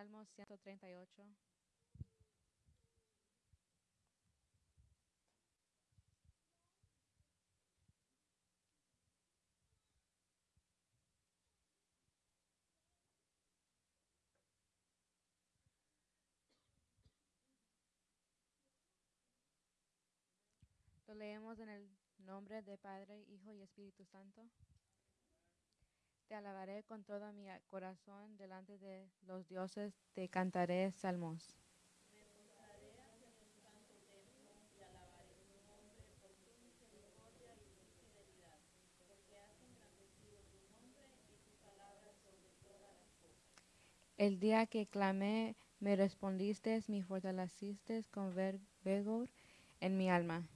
Salmo 138. Lo leemos en el nombre de Padre, Hijo y Espíritu Santo. Te alabaré con todo mi corazón delante de los dioses, te cantaré salmos. El día que clamé, me respondiste, me fortaleciste con vigor en mi alma.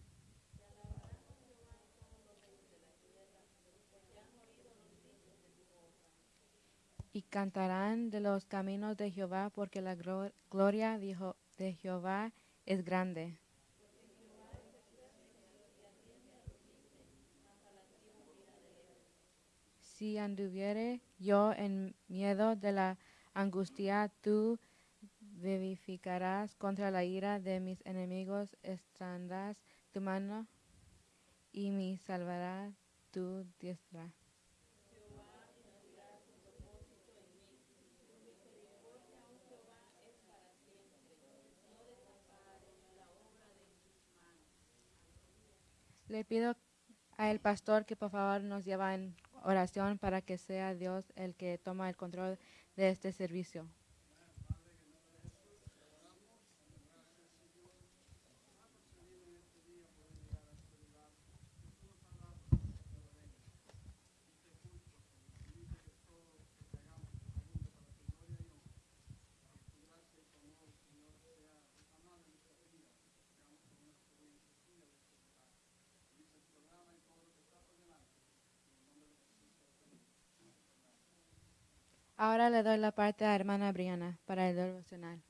Y cantarán de los caminos de Jehová, porque la gloria de Jehová es grande. Si anduviere yo en miedo de la angustia, tú vivificarás contra la ira de mis enemigos, extenderás tu mano y me salvará tu diestra. Le pido al pastor que por favor nos lleve en oración para que sea Dios el que toma el control de este servicio. Ahora le doy la parte a hermana Briana para el devocional.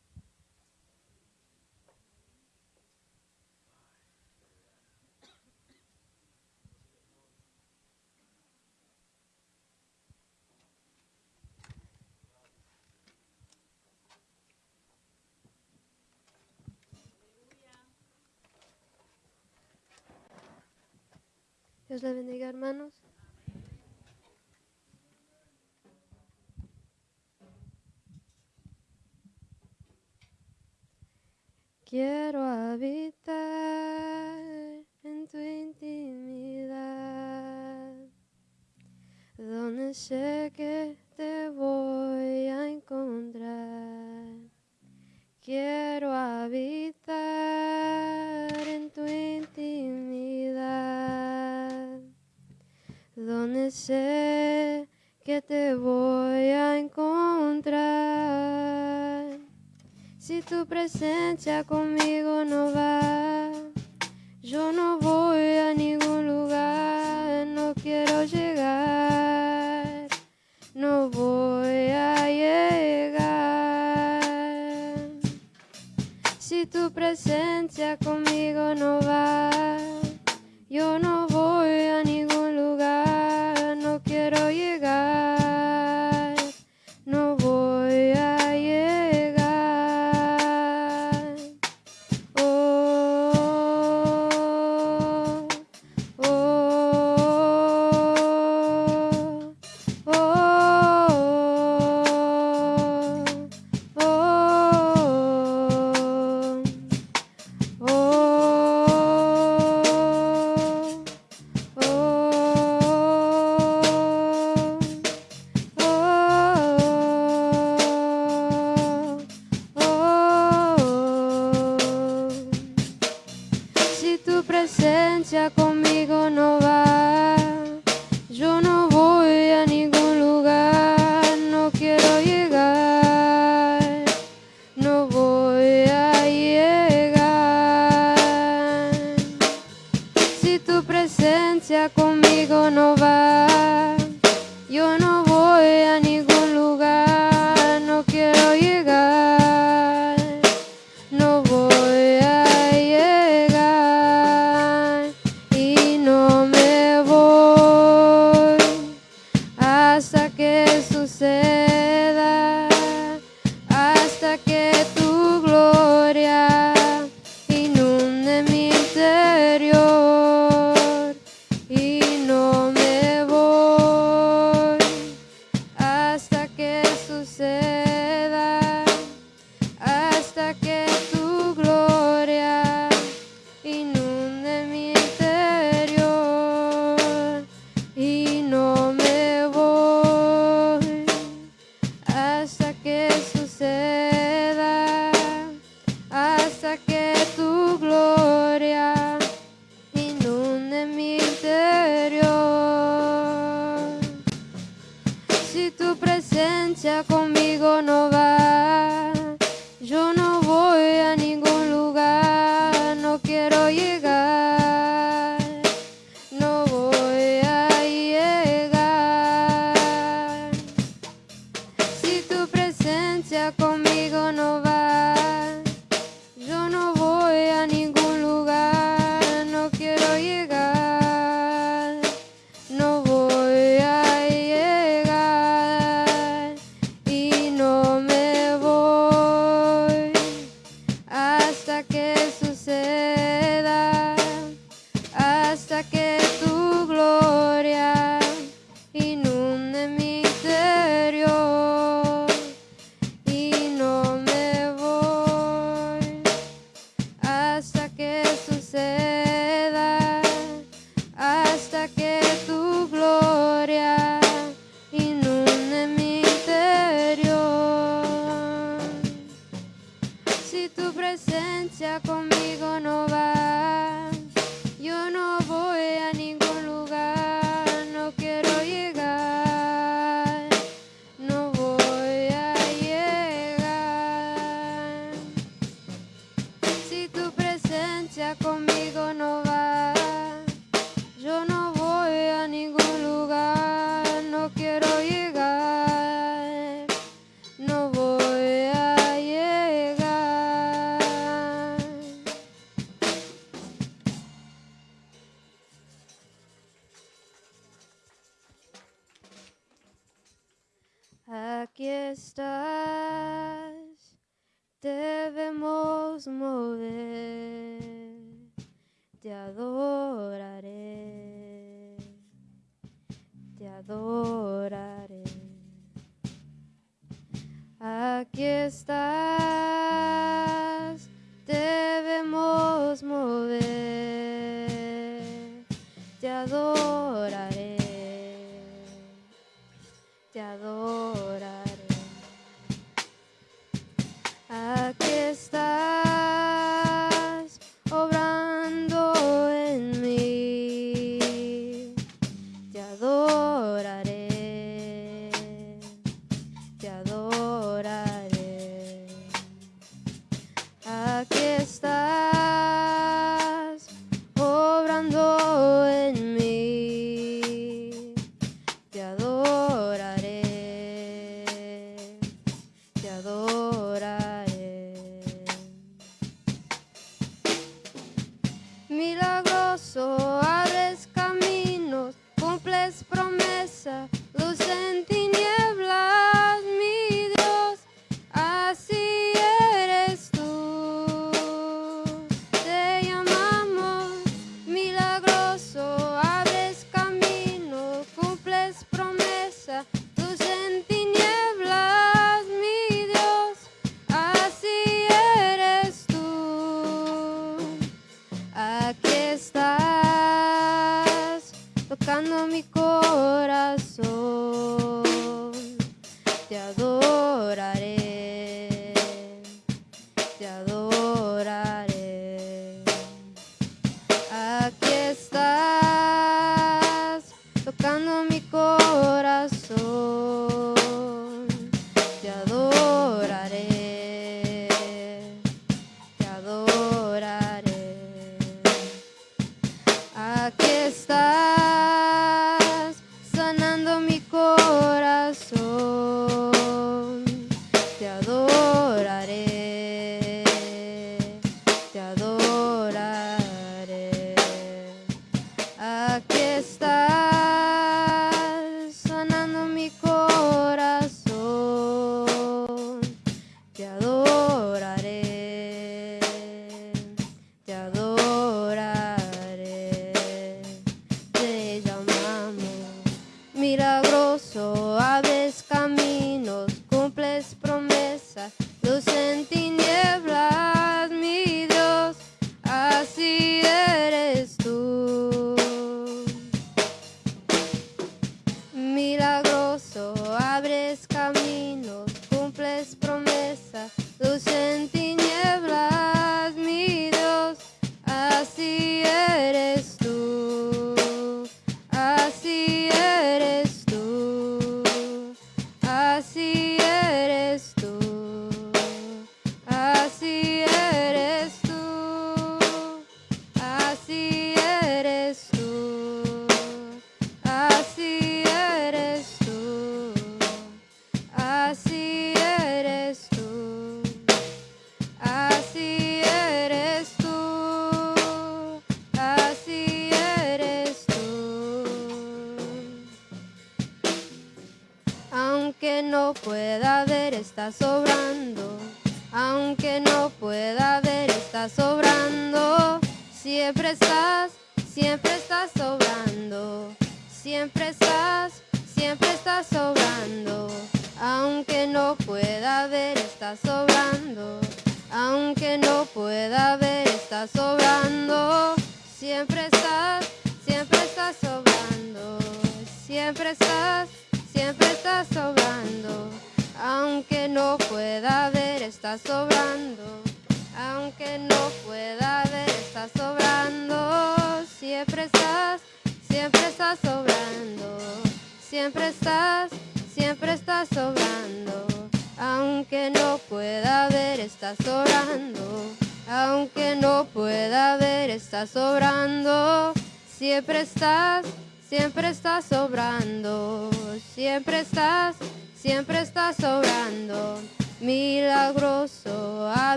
Dios le bendiga, hermanos. Quiero habitar en tu intimidad, donde sé que te voy a encontrar. Quiero habitar en tu intimidad, donde sé tu presencia conmigo no va, yo no voy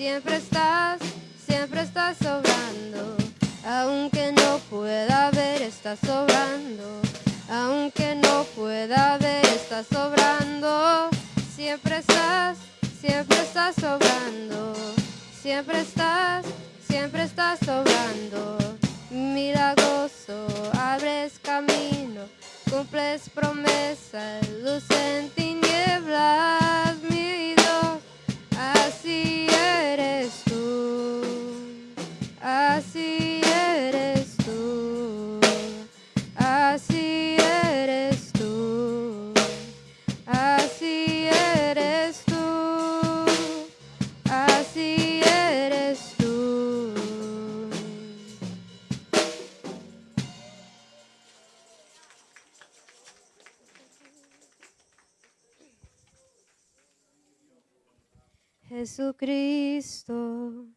Siempre estás, siempre estás sobrando. Aunque no pueda ver, está sobrando. Aunque no pueda ver, está sobrando. siempre estás, siempre estás sobrando, siempre estás, siempre estás sobrando. Milagroso, abres camino, cumples promesas, luz en tinieblas, así eres Jesucristo,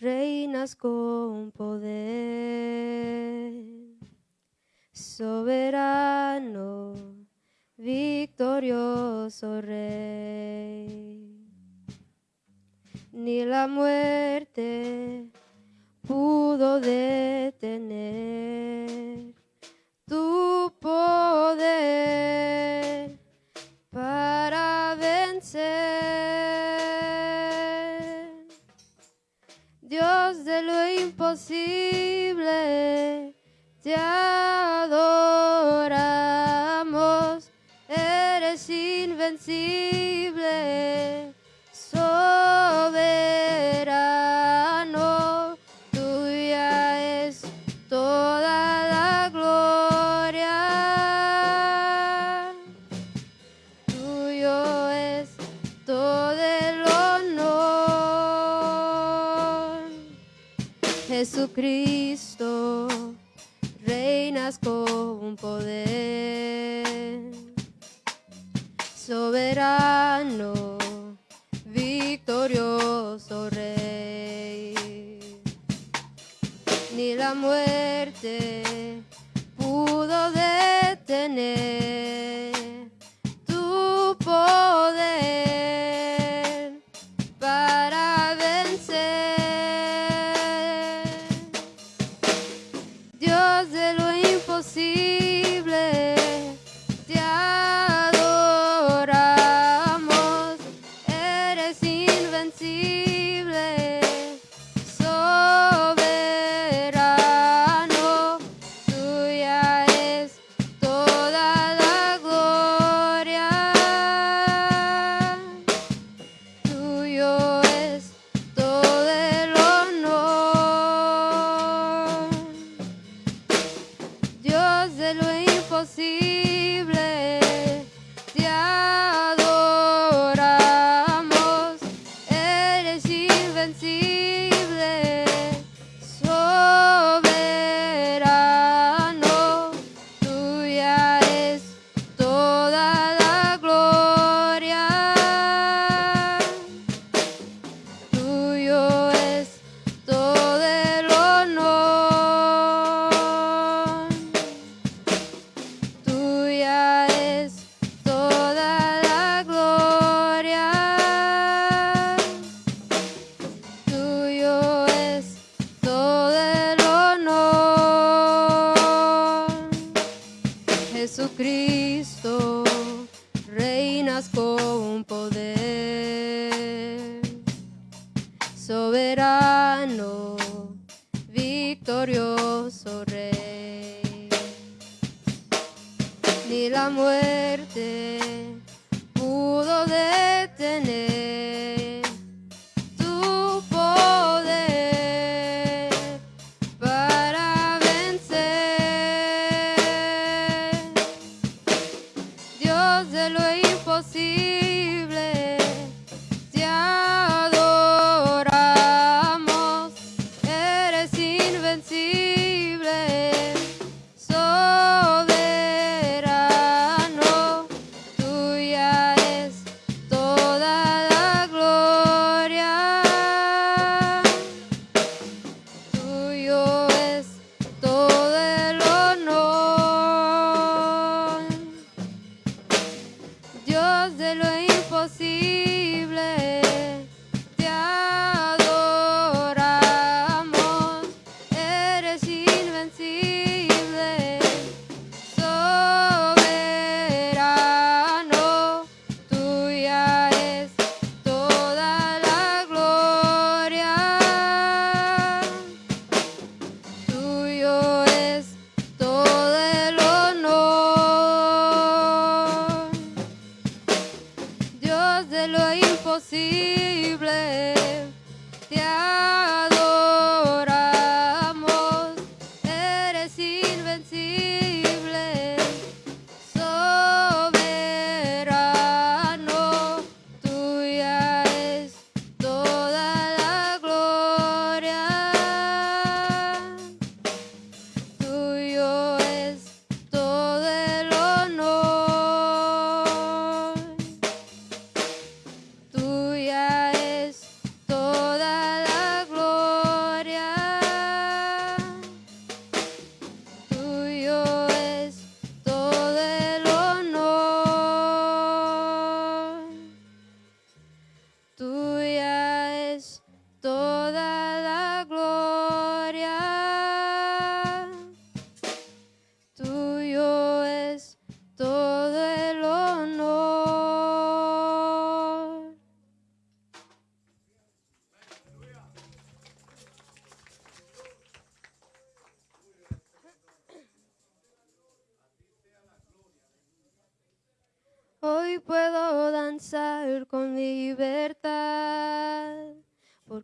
reinas con poder, soberano, victorioso rey. Ni la muerte pudo detener tu poder para vencer. Lo imposible, te adoramos, eres invencible,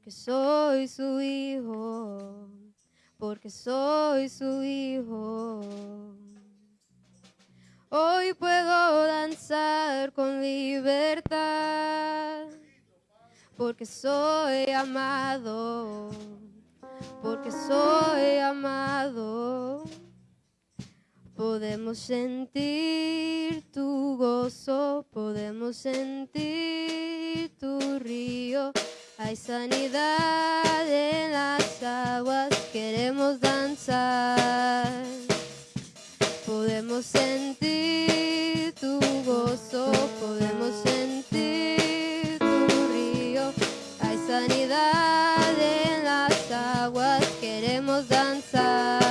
porque soy su hijo, porque soy su hijo. Hoy puedo danzar con libertad, porque soy amado, porque soy amado. Podemos sentir tu gozo, podemos sentir tu río. Hay sanidad en las aguas, queremos danzar. Podemos sentir tu gozo, podemos sentir tu río. Hay sanidad en las aguas, queremos danzar.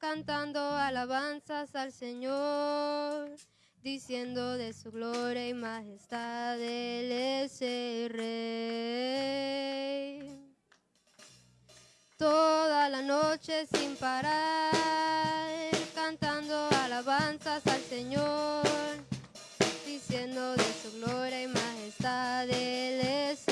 cantando alabanzas al Señor, diciendo de su gloria y majestad, Él es el Rey. Toda la noche sin parar, cantando alabanzas al Señor, diciendo de su gloria y majestad, Él es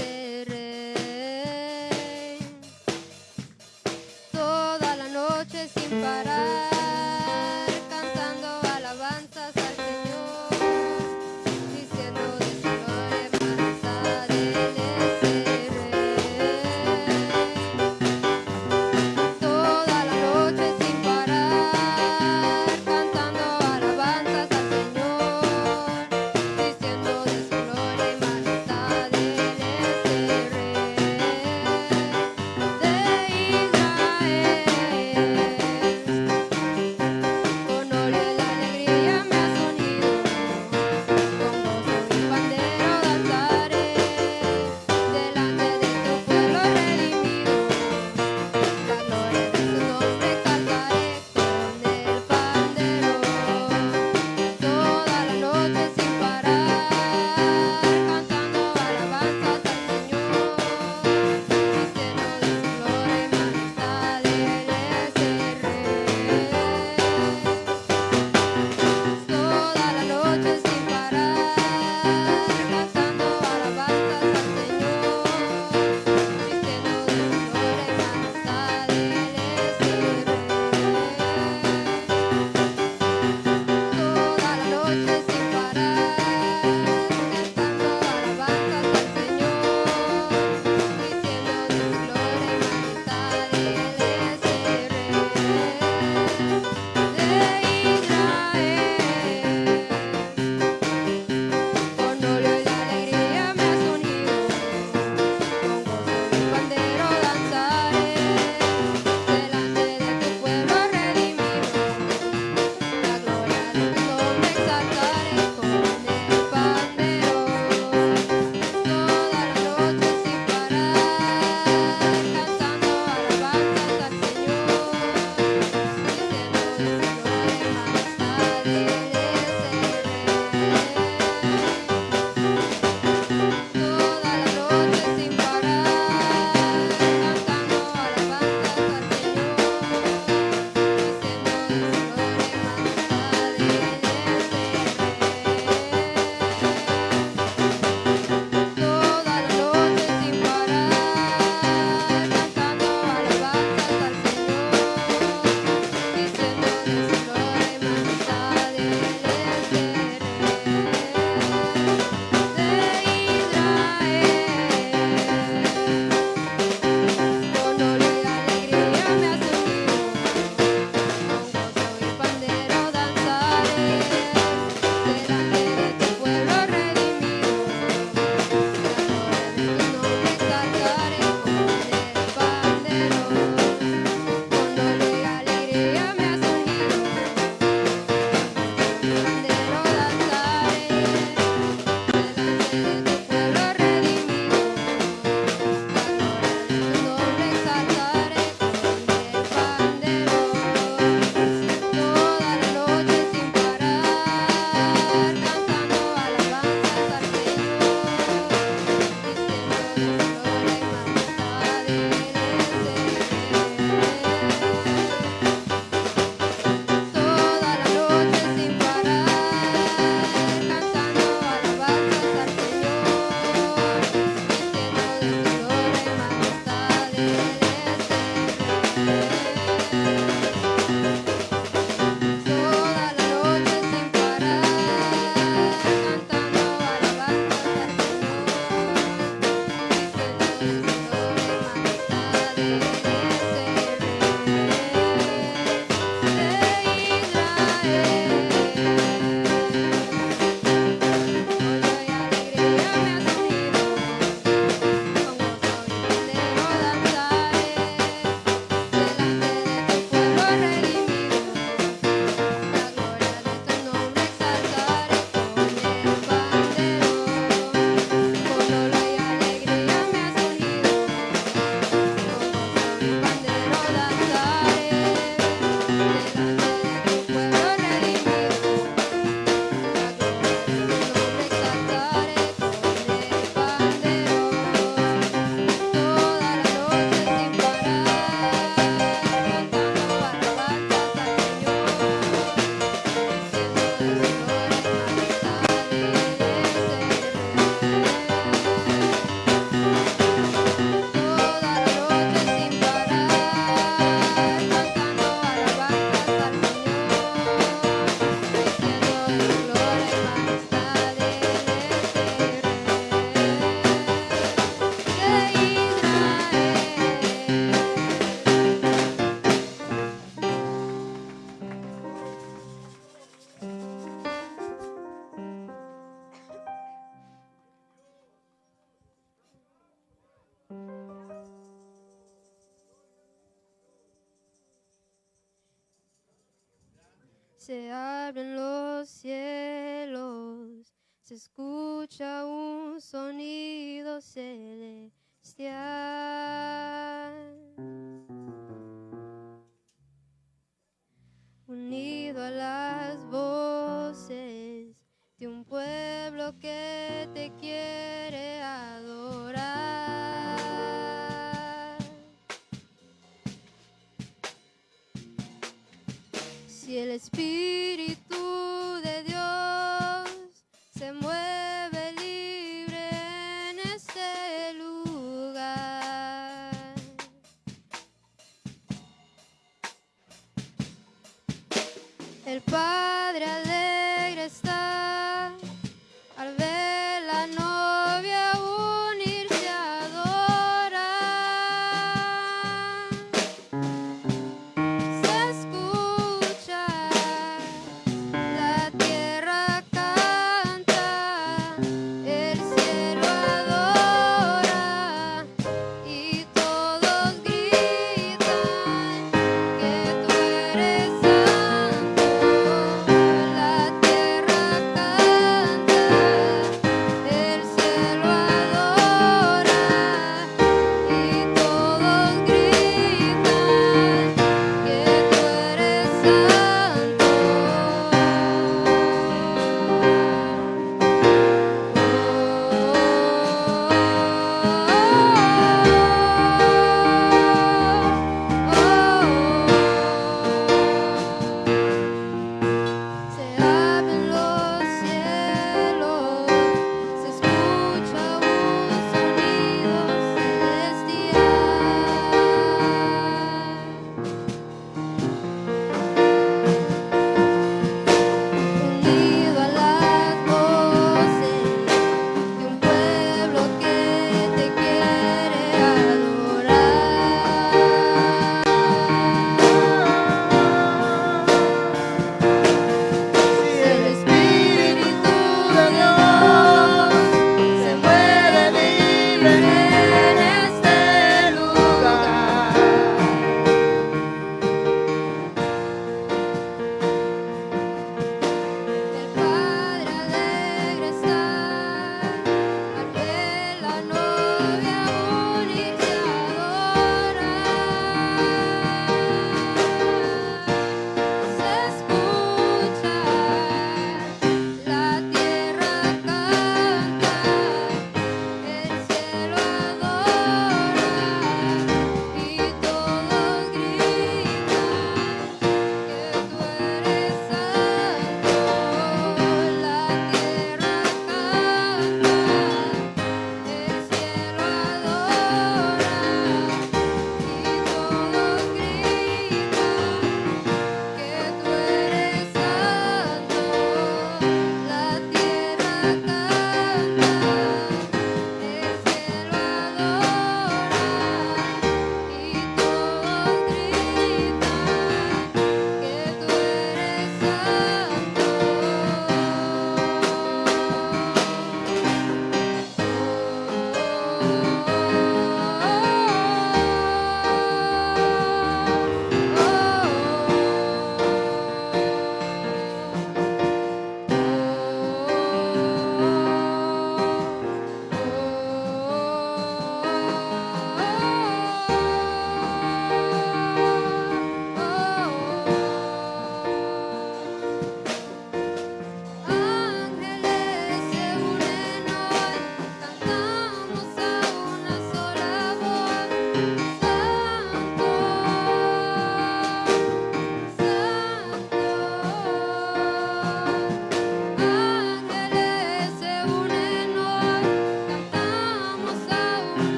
Unido a las voces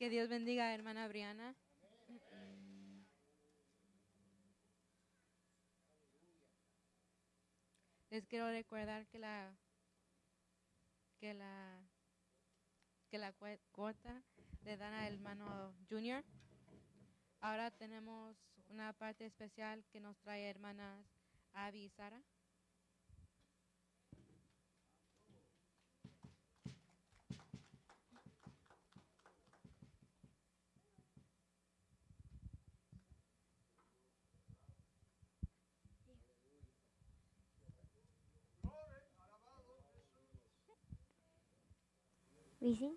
Que Dios bendiga a hermana Briana. Les quiero recordar que la que la que la cuota le dan al hermano Junior. Ahora tenemos una parte especial que nos trae hermanas Abby y Sara. ¿Bici?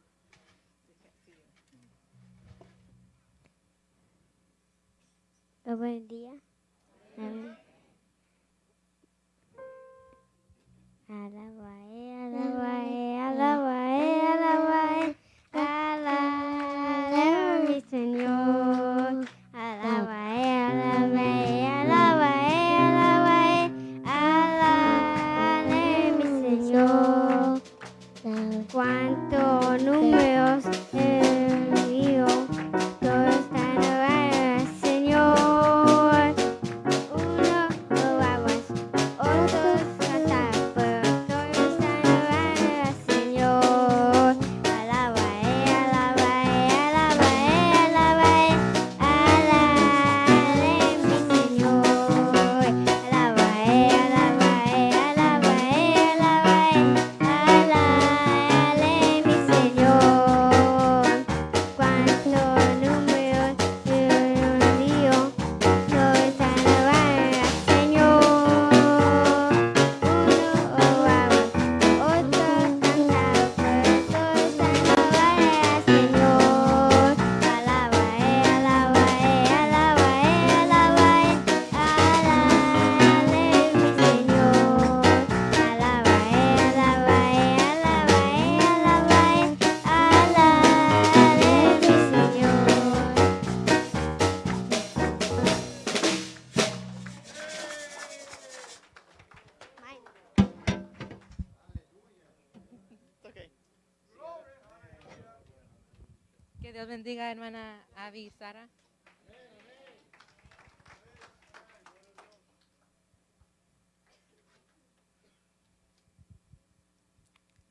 Oh, buen día. Amén. Alabae,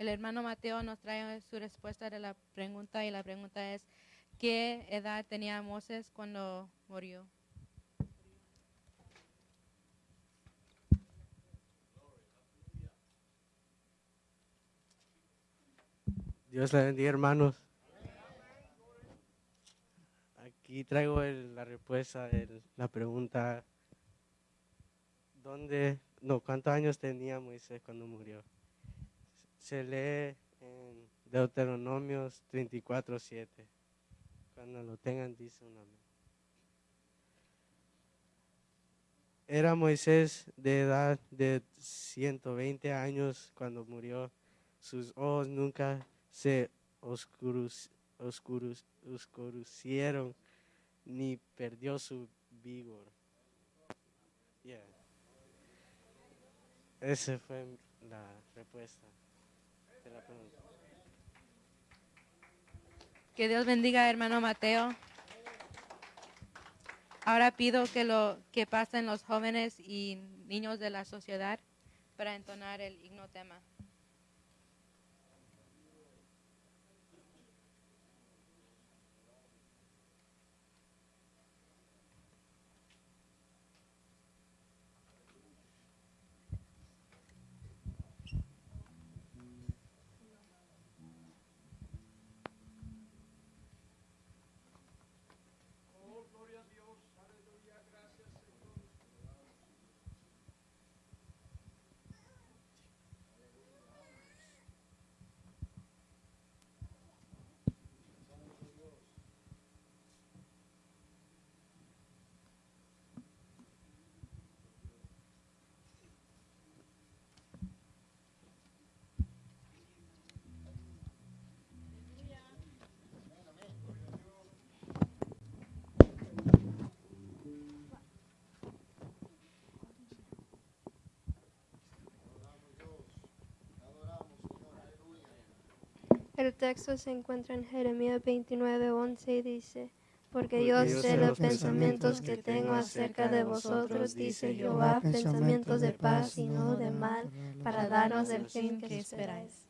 El hermano Mateo nos trae su respuesta de la pregunta y la pregunta es, ¿qué edad tenía Moses cuando murió? Dios le bendiga, hermanos. Aquí traigo el- la respuesta de la pregunta. ¿Dónde, no, cuántos años tenía Moisés cuando murió? Se lee en Deuteronomios 34, 7. Cuando lo tengan, dice un amén. Era Moisés de edad de 120 años cuando murió. Sus ojos nunca se oscurecieron ni perdió su vigor. Yeah. Esa fue la respuesta. Que Dios bendiga hermano Mateo. Ahora pido que lo que pasen los jóvenes y niños de la sociedad para entonar el himno tema. El texto se encuentra en Jeremías 29, 11 y dice, porque yo sé los pensamientos que tengo acerca de vosotros, dice Jehová, pensamientos de paz y no de mal, para darnos el fin que esperáis.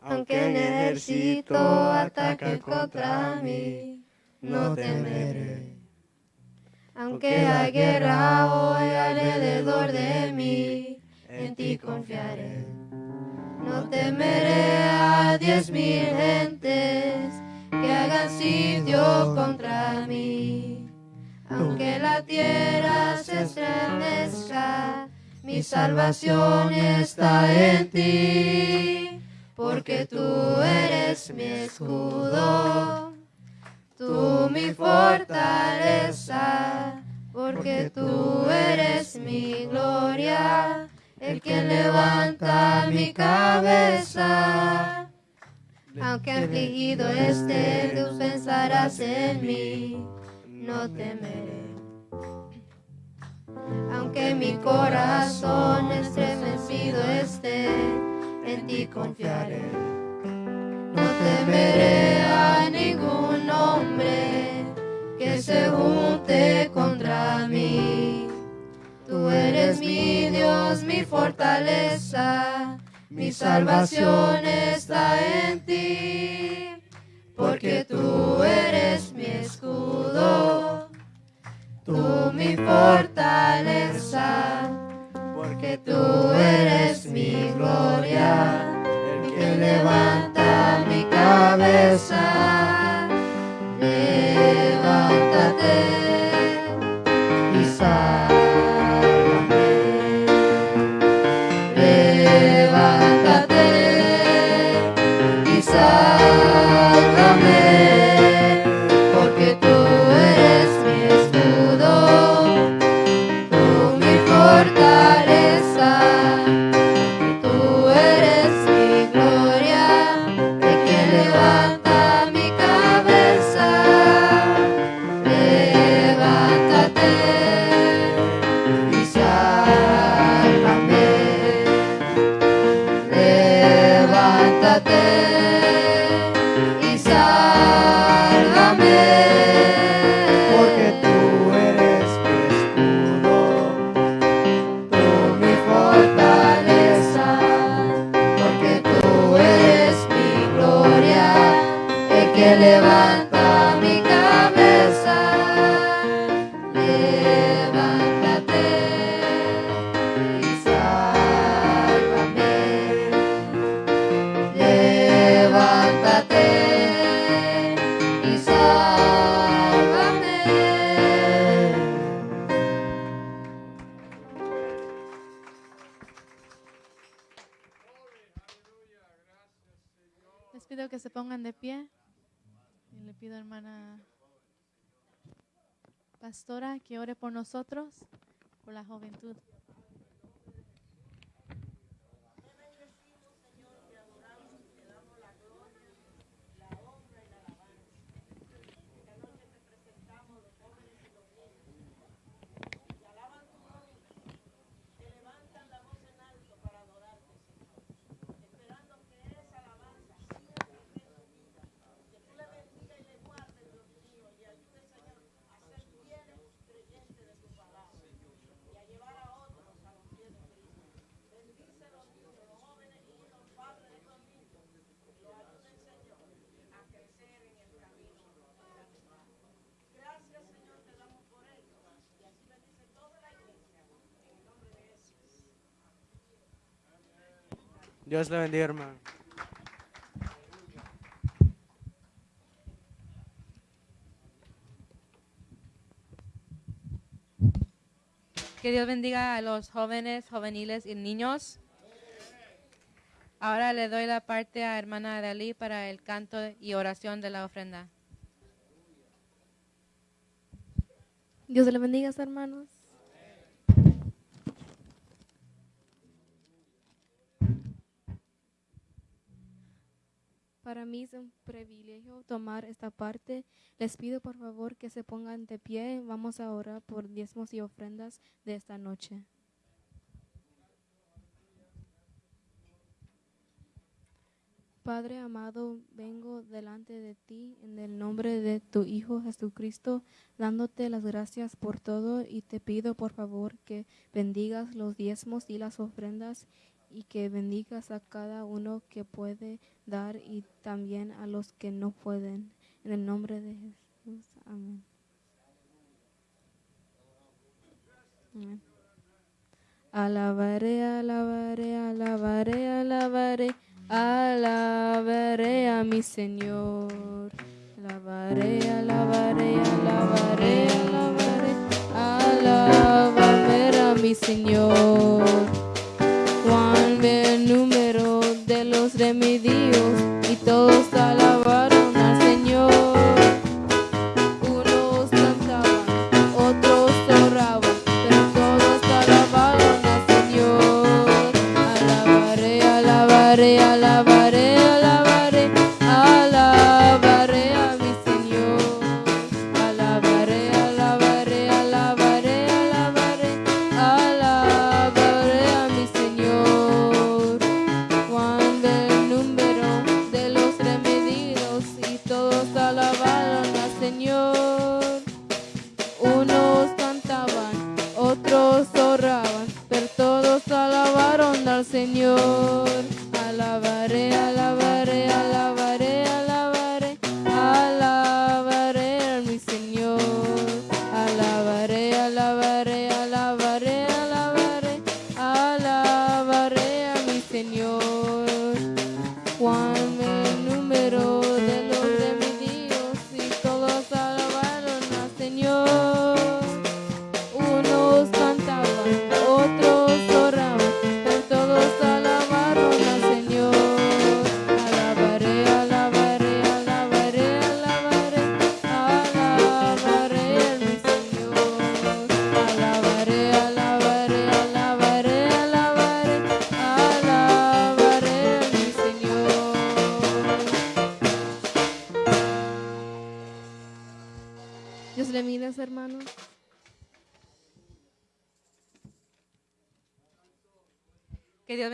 Aunque un ejército ataque contra mí, no temeré. Aunque hay guerra hoy alrededor de mí, en ti confiaré. No temeré a diez mil gentes que hagan sitio contra mí. Aunque la tierra se estremezca, mi salvación está en ti, porque tú eres mi escudo, tú mi fortaleza, porque tú eres mi gloria, el que levanta mi cabeza. Aunque afligido esté, tú pensarás en mí, no temeré. Aunque mi corazón estremecido esté, en ti confiaré. No temeré a ningún se junte contra mí. Tú eres mi Dios, mi fortaleza, mi salvación está en ti, porque tú eres mi escudo, tú mi fortaleza, porque tú eres mi gloria, el que levanta nosotros, por la juventud. Dios le bendiga, hermano. Que Dios bendiga a los jóvenes, juveniles y niños. Ahora le doy la parte a hermana Dalí para el canto y oración de la ofrenda. Dios le bendiga, hermanos. Para mí es un privilegio tomar esta parte. Les pido por favor que se pongan de pie. Vamos a orar por diezmos y ofrendas de esta noche. Padre amado, vengo delante de ti en el nombre de tu Hijo Jesucristo, dándote las gracias por todo y te pido por favor que bendigas los diezmos y las ofrendas y que bendigas a cada uno que puede dar y también a los que no pueden. En el nombre de Jesús. Amén. Amén. Alabaré, alabaré, alabaré, alabaré, alabaré a mi Señor. Alabaré, alabaré, alabaré, alabaré, alabaré a mi Señor. De los remedios y todos alabaron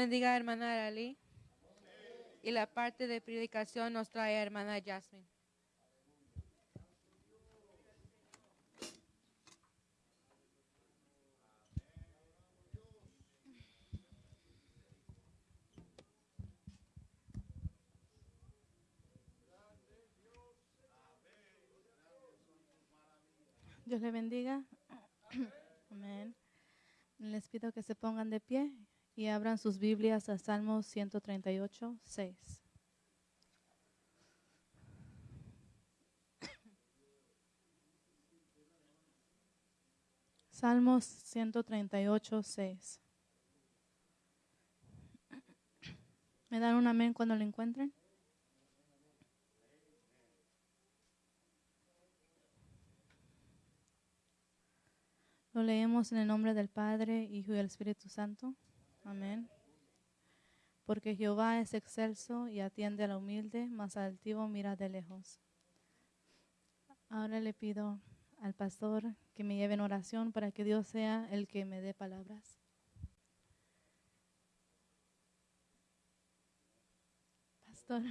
bendiga hermana Arali. Y la parte de predicación nos trae hermana Jasmine. Dios le bendiga. Amén. Les pido que se pongan de pie y abran sus Biblias a Salmos 138, 6. Salmos 138, 6. ¿Me dan un amén cuando lo encuentren? Lo leemos en el nombre del Padre, Hijo y del Espíritu Santo. Amén. Porque Jehová es excelso y atiende a la humilde, mas al altivo mira de lejos. Ahora le pido al pastor que me lleve en oración para que Dios sea el que me dé palabras. Pastor.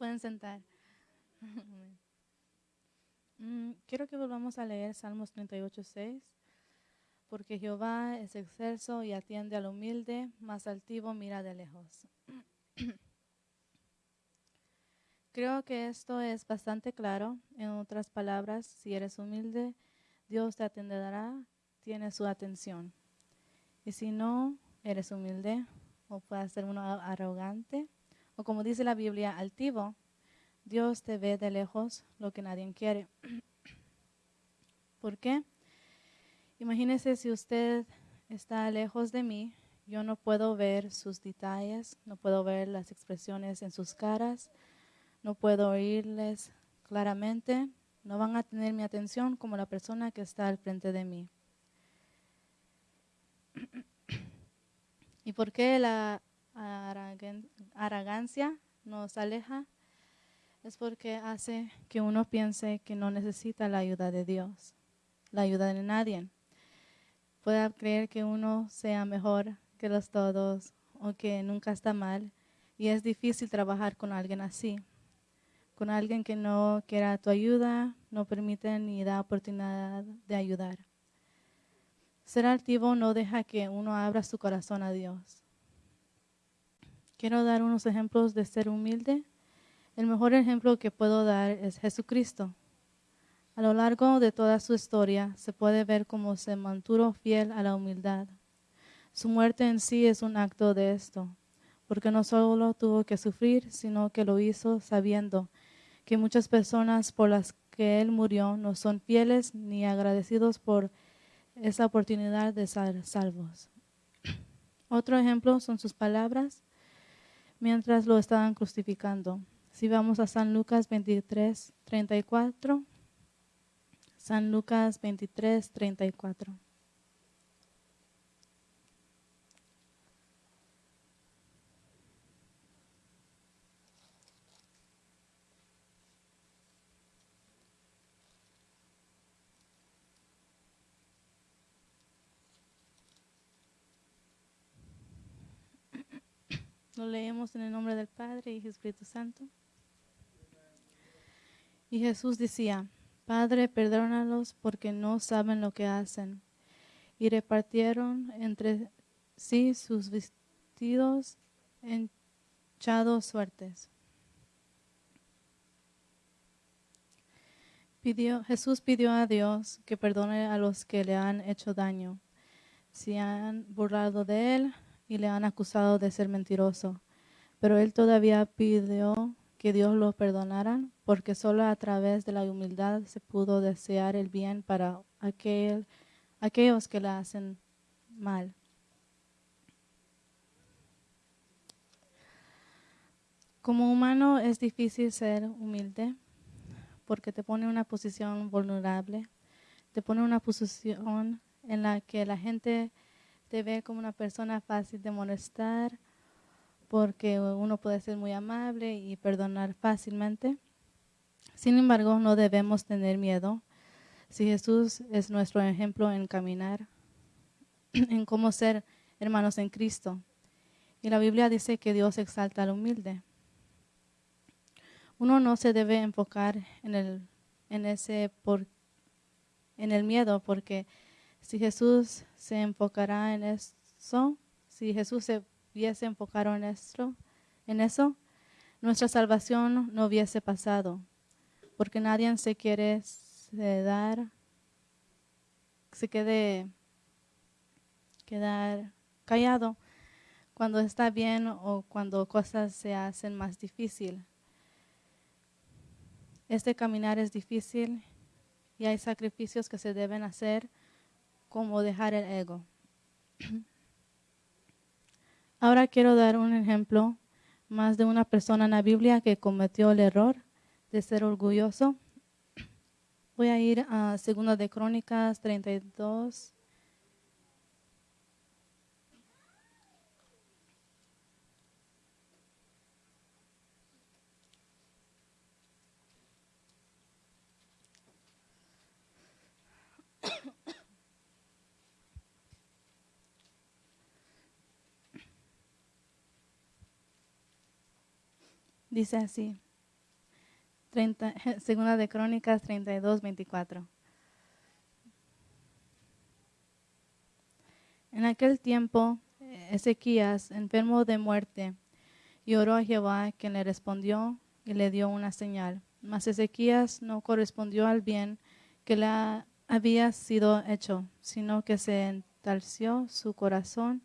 Pueden sentar. Mm, Quiero que volvamos a leer Salmos 38, 6. Porque Jehová es excelso y atiende al humilde, mas altivo mira de lejos. Creo que esto es bastante claro. En otras palabras, si eres humilde, Dios te atenderá, tiene su atención. Y si no eres humilde, o puedes ser uno arrogante, o como dice la Biblia, altivo, Dios te ve de lejos lo que nadie quiere. ¿Por qué? Imagínese si usted está lejos de mí, yo no puedo ver sus detalles, no puedo ver las expresiones en sus caras, no puedo oírles claramente, no van a tener mi atención como la persona que está al frente de mí. ¿Y por qué la arrogancia nos aleja? Es porque hace que uno piense que no necesita la ayuda de Dios, la ayuda de nadie. Puede creer que uno sea mejor que los todos o que nunca está mal y es difícil trabajar con alguien así con alguien que no quiera tu ayuda, no permite ni da oportunidad de ayudar. Ser altivo no deja que uno abra su corazón a Dios. Quiero dar unos ejemplos de ser humilde. El mejor ejemplo que puedo dar es Jesucristo. A lo largo de toda su historia se puede ver cómo se mantuvo fiel a la humildad. Su muerte en sí es un acto de esto, porque no solo tuvo que sufrir, sino que lo hizo sabiendo que muchas personas por las que Él murió no son fieles ni agradecidos por esa oportunidad de ser salvos. Otro ejemplo son sus palabras mientras lo estaban crucificando. Si vamos a San Lucas 23, 34. San Lucas 23, 34. Lo leemos en el nombre del Padre y Espíritu Santo. Y Jesús decía, Padre, perdónalos porque no saben lo que hacen. Y repartieron entre sí sus vestidos hinchados suertes. Pidió, Jesús pidió a Dios que perdone a los que le han hecho daño, si han burlado de él y le han acusado de ser mentiroso. Pero él todavía pidió que Dios lo perdonara, porque solo a través de la humildad se pudo desear el bien para aquel, aquellos que le hacen mal. Como humano es difícil ser humilde porque te pone en una posición vulnerable, te pone en una posición en la que la gente te ve como una persona fácil de molestar, porque uno puede ser muy amable y perdonar fácilmente. Sin embargo, no debemos tener miedo. Si Jesús es nuestro ejemplo en caminar, en cómo ser hermanos en Cristo. Y la Biblia dice que Dios exalta al humilde. Uno no se debe enfocar en el, en ese por, en el miedo, porque si Jesús se enfocará en eso, si Jesús se hubiese enfocado en esto, en eso, nuestra salvación no hubiese pasado, porque nadie se quiere dar, se quede quedar callado cuando está bien o cuando cosas se hacen más difícil. Este caminar es difícil y hay sacrificios que se deben hacer como dejar el ego. Ahora quiero dar un ejemplo más de una persona en la Biblia que cometió el error de ser orgulloso. Voy a ir a 2 de Crónicas 32. Dice así, 30, segunda de Crónicas 32, 24. En aquel tiempo, Ezequías, enfermo de muerte, y oró a Jehová, quien le respondió y le dio una señal. Mas Ezequías no correspondió al bien que le había sido hecho, sino que se entalció su corazón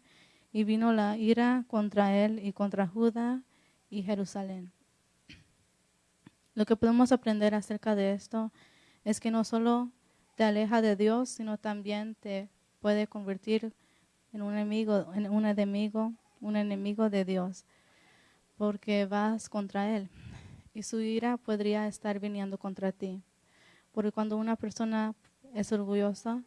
y vino la ira contra él y contra Judá y Jerusalén. Lo que podemos aprender acerca de esto es que no solo te aleja de Dios, sino también te puede convertir en un enemigo, en un enemigo, un enemigo de Dios, porque vas contra Él. Y su ira podría estar viniendo contra ti. Porque cuando una persona es orgullosa,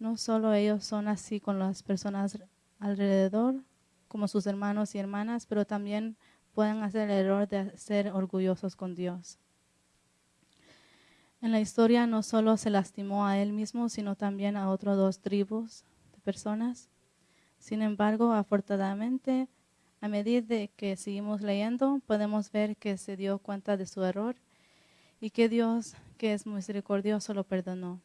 no solo ellos son así con las personas alrededor, como sus hermanos y hermanas, pero también pueden hacer el error de ser orgullosos con Dios. En la historia no solo se lastimó a él mismo, sino también a otros dos tribus de personas. Sin embargo, afortunadamente, a medida que seguimos leyendo, podemos ver que se dio cuenta de su error y que Dios, que es misericordioso, lo perdonó.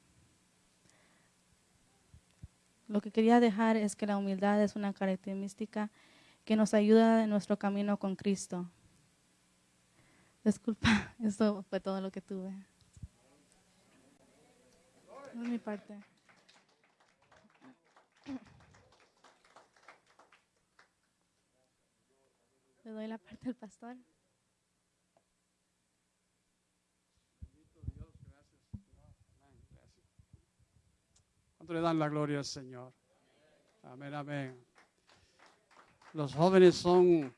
Lo que quería dejar es que la humildad es una característica que nos ayuda en nuestro camino con Cristo. Disculpa, eso fue todo lo que tuve. De mi parte. Le doy la parte al pastor. ¿Cuánto le dan la gloria al Señor? Amén, amén. Los jóvenes son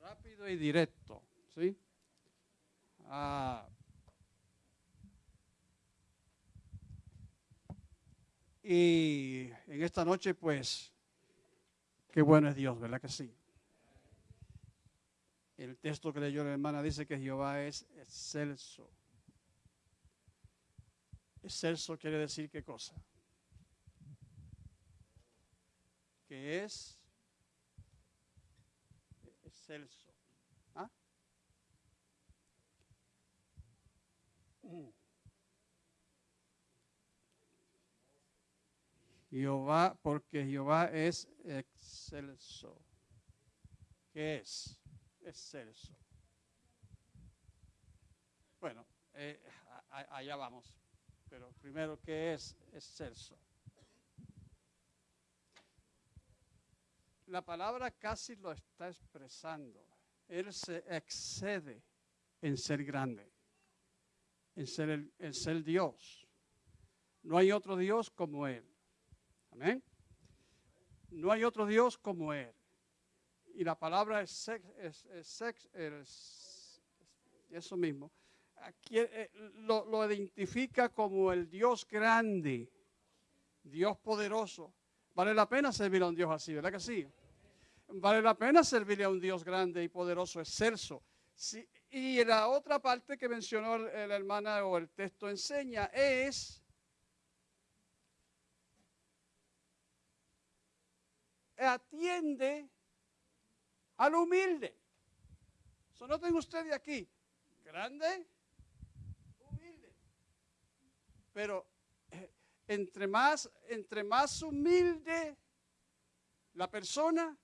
rápido y directo, ¿sí? Ah, y en esta noche, pues, qué bueno es Dios, ¿verdad que sí? El texto que leyó la hermana dice que Jehová es excelso. Excelso quiere decir qué cosa? Que es excelso. ¿Ah? Jehová, porque Jehová es excelso. ¿Qué es? Excelso. Bueno, eh, allá vamos. Pero primero, ¿qué es excelso? La palabra casi lo está expresando. Él se excede en ser grande, en ser, el- ser Dios. No hay otro Dios como Él. Amén. No hay otro Dios como Él. Y la palabra es, sex, es, sex- es- eso mismo. Aquí, eh, lo, lo identifica como el Dios grande, Dios poderoso. Vale la pena servir a un Dios así, ¿verdad que sí? Vale la pena servirle a un Dios grande y poderoso, excelso. Sí, y la otra parte que mencionó la hermana o el texto enseña es atiende al humilde. So, noten ustedes aquí, grande, humilde. Pero entre más, entre más humilde la persona,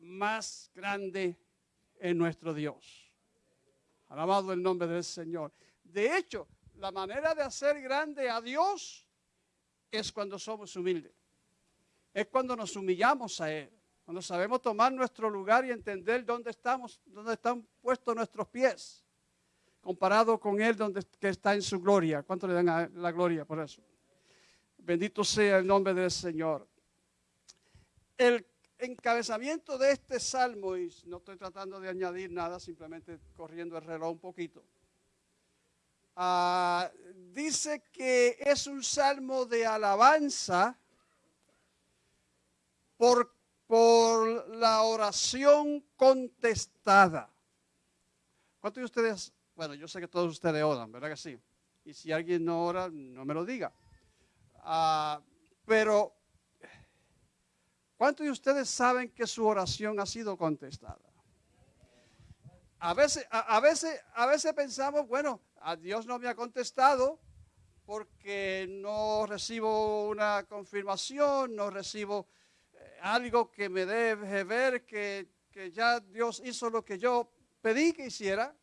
más grande es nuestro Dios. Alabado el nombre del Señor. De hecho, la manera de hacer grande a Dios es cuando somos humildes. Es cuando nos humillamos a Él. Cuando sabemos tomar nuestro lugar y entender dónde estamos, dónde están puestos nuestros pies. Comparado con Él donde, que está en su gloria. ¿Cuánto le dan la gloria por eso? Bendito sea el nombre del Señor. El encabezamiento de este salmo, y no estoy tratando de añadir nada, simplemente corriendo el reloj un poquito. Ah, dice que es un salmo de alabanza por, por la oración contestada. ¿Cuántos de ustedes, bueno, yo sé que todos ustedes oran, ¿verdad que sí? Y si alguien no ora, no me lo diga. Ah, pero, ¿cuántos de ustedes saben que su oración ha sido contestada? A veces, a, a veces, a veces pensamos, bueno, a Dios no me ha contestado porque no recibo una confirmación, no recibo eh, algo que me deje ver que, que ya Dios hizo lo que yo pedí que hiciera.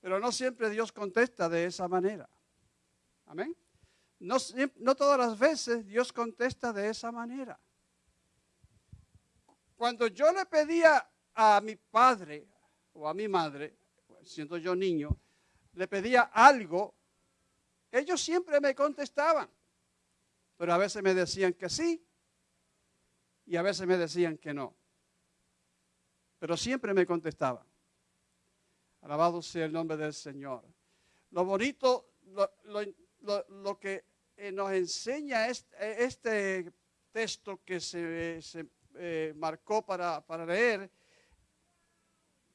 Pero no siempre Dios contesta de esa manera. Amén. No, todas las veces Dios contesta de esa manera. Cuando yo le pedía a mi padre o a mi madre, siendo yo niño, le pedía algo, ellos siempre me contestaban. Pero a veces me decían que sí y a veces me decían que no. Pero siempre me contestaban. Alabado sea el nombre del Señor. Lo bonito, lo, lo- lo- que eh, nos enseña este, este texto que se, se, eh, marcó para, para leer,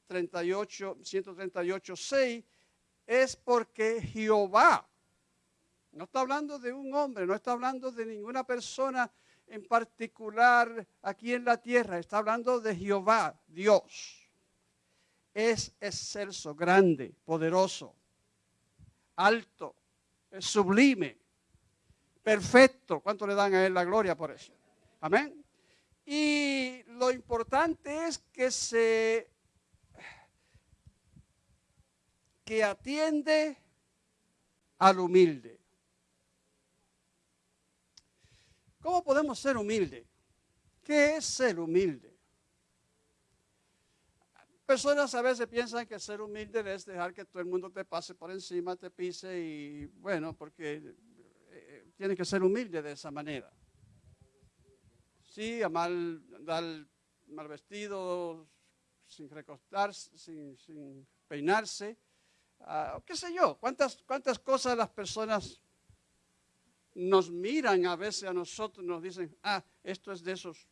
38, 138, 6, es porque Jehová, no está hablando de un hombre, no está hablando de ninguna persona en particular aquí en la tierra, está hablando de Jehová, Dios. Es excelso, grande, poderoso, alto, sublime, perfecto. ¿Cuánto le dan a él la gloria por eso? Amén. Y lo importante es que se que atiende al humilde. ¿Cómo podemos ser humildes? ¿Qué es ser humilde? Personas a veces piensan que ser humilde es dejar que todo el mundo te pase por encima, te pise y bueno, porque eh, tiene que ser humilde de esa manera. Sí, a mal, mal vestido, sin recostarse, sin, sin peinarse, ah, qué sé yo, cuántas, cuántas cosas las personas nos miran a veces a nosotros, nos dicen, ah, esto es de esos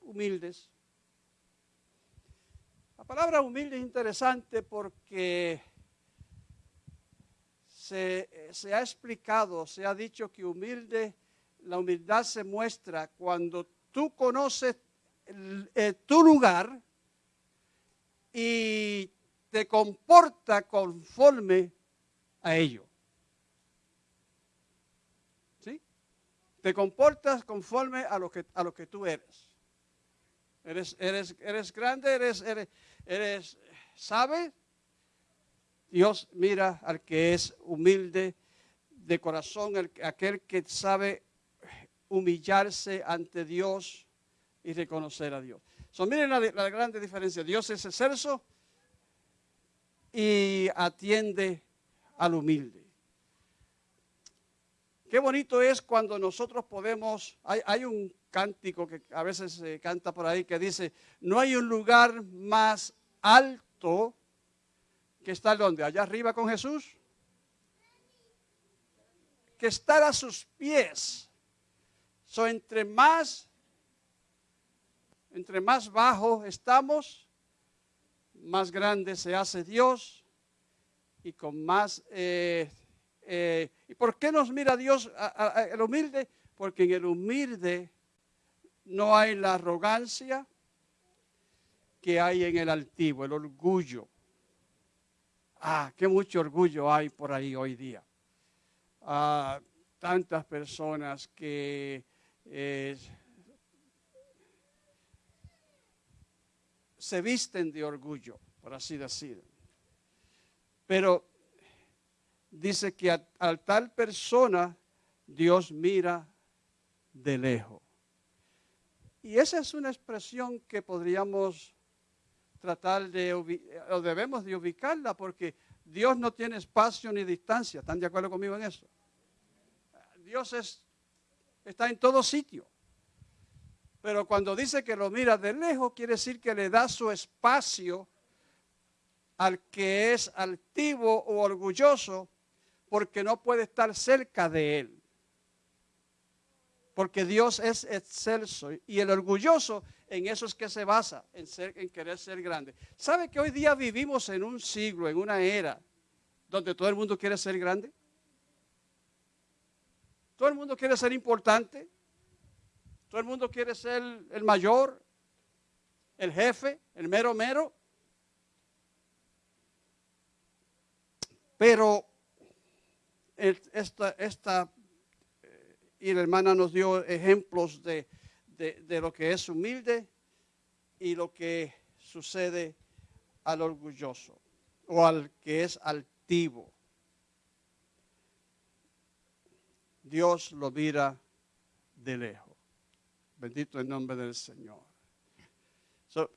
humildes. La palabra humilde es interesante porque se, se ha explicado, se ha dicho que humilde, la humildad se muestra cuando tú conoces tu lugar y te comporta conforme a ello. ¿Sí? Te comportas conforme a lo que, a lo que tú eres. Eres, eres, eres grande, eres, eres, eres, ¿sabe? Dios mira al que es humilde de corazón, el- aquel que sabe humillarse ante Dios y reconocer a Dios. So, miren la, la grande diferencia. Dios es excelso y atiende al humilde. Qué bonito es cuando nosotros podemos, hay, hay un cántico que a veces se canta por ahí que dice, no hay un lugar más alto que estar donde, allá arriba con Jesús, que estar a sus pies. So, entre más, entre más bajo estamos, más grande se hace Dios y con más... eh, eh, ¿Y por qué nos mira Dios a- a- a- el humilde? Porque en el humilde no hay la arrogancia que hay en el altivo, el orgullo. Ah, qué mucho orgullo hay por ahí hoy día. Ah, tantas personas que eh, se visten de orgullo, por así decir. Pero dice que a, tal persona Dios mira de lejos. Y esa es una expresión que podríamos tratar de, o debemos de ubicarla porque Dios no tiene espacio ni distancia. ¿Están de acuerdo conmigo en eso? Dios es, está en todo sitio. Pero cuando dice que lo mira de lejos, quiere decir que le da su espacio al que es altivo o orgulloso porque no puede estar cerca de él. Porque Dios es excelso y el orgulloso en eso es que se basa, en, en querer ser grande. ¿Sabe que hoy día vivimos en un siglo, en una era, donde todo el mundo quiere ser grande? Todo el mundo quiere ser importante. Todo el mundo quiere ser el mayor, el jefe, el mero mero. Pero esta, esta eh, y la hermana nos dio ejemplos de, lo que es humilde y lo que sucede al orgulloso o al que es altivo. Dios lo mira de lejos. Bendito el nombre del Señor.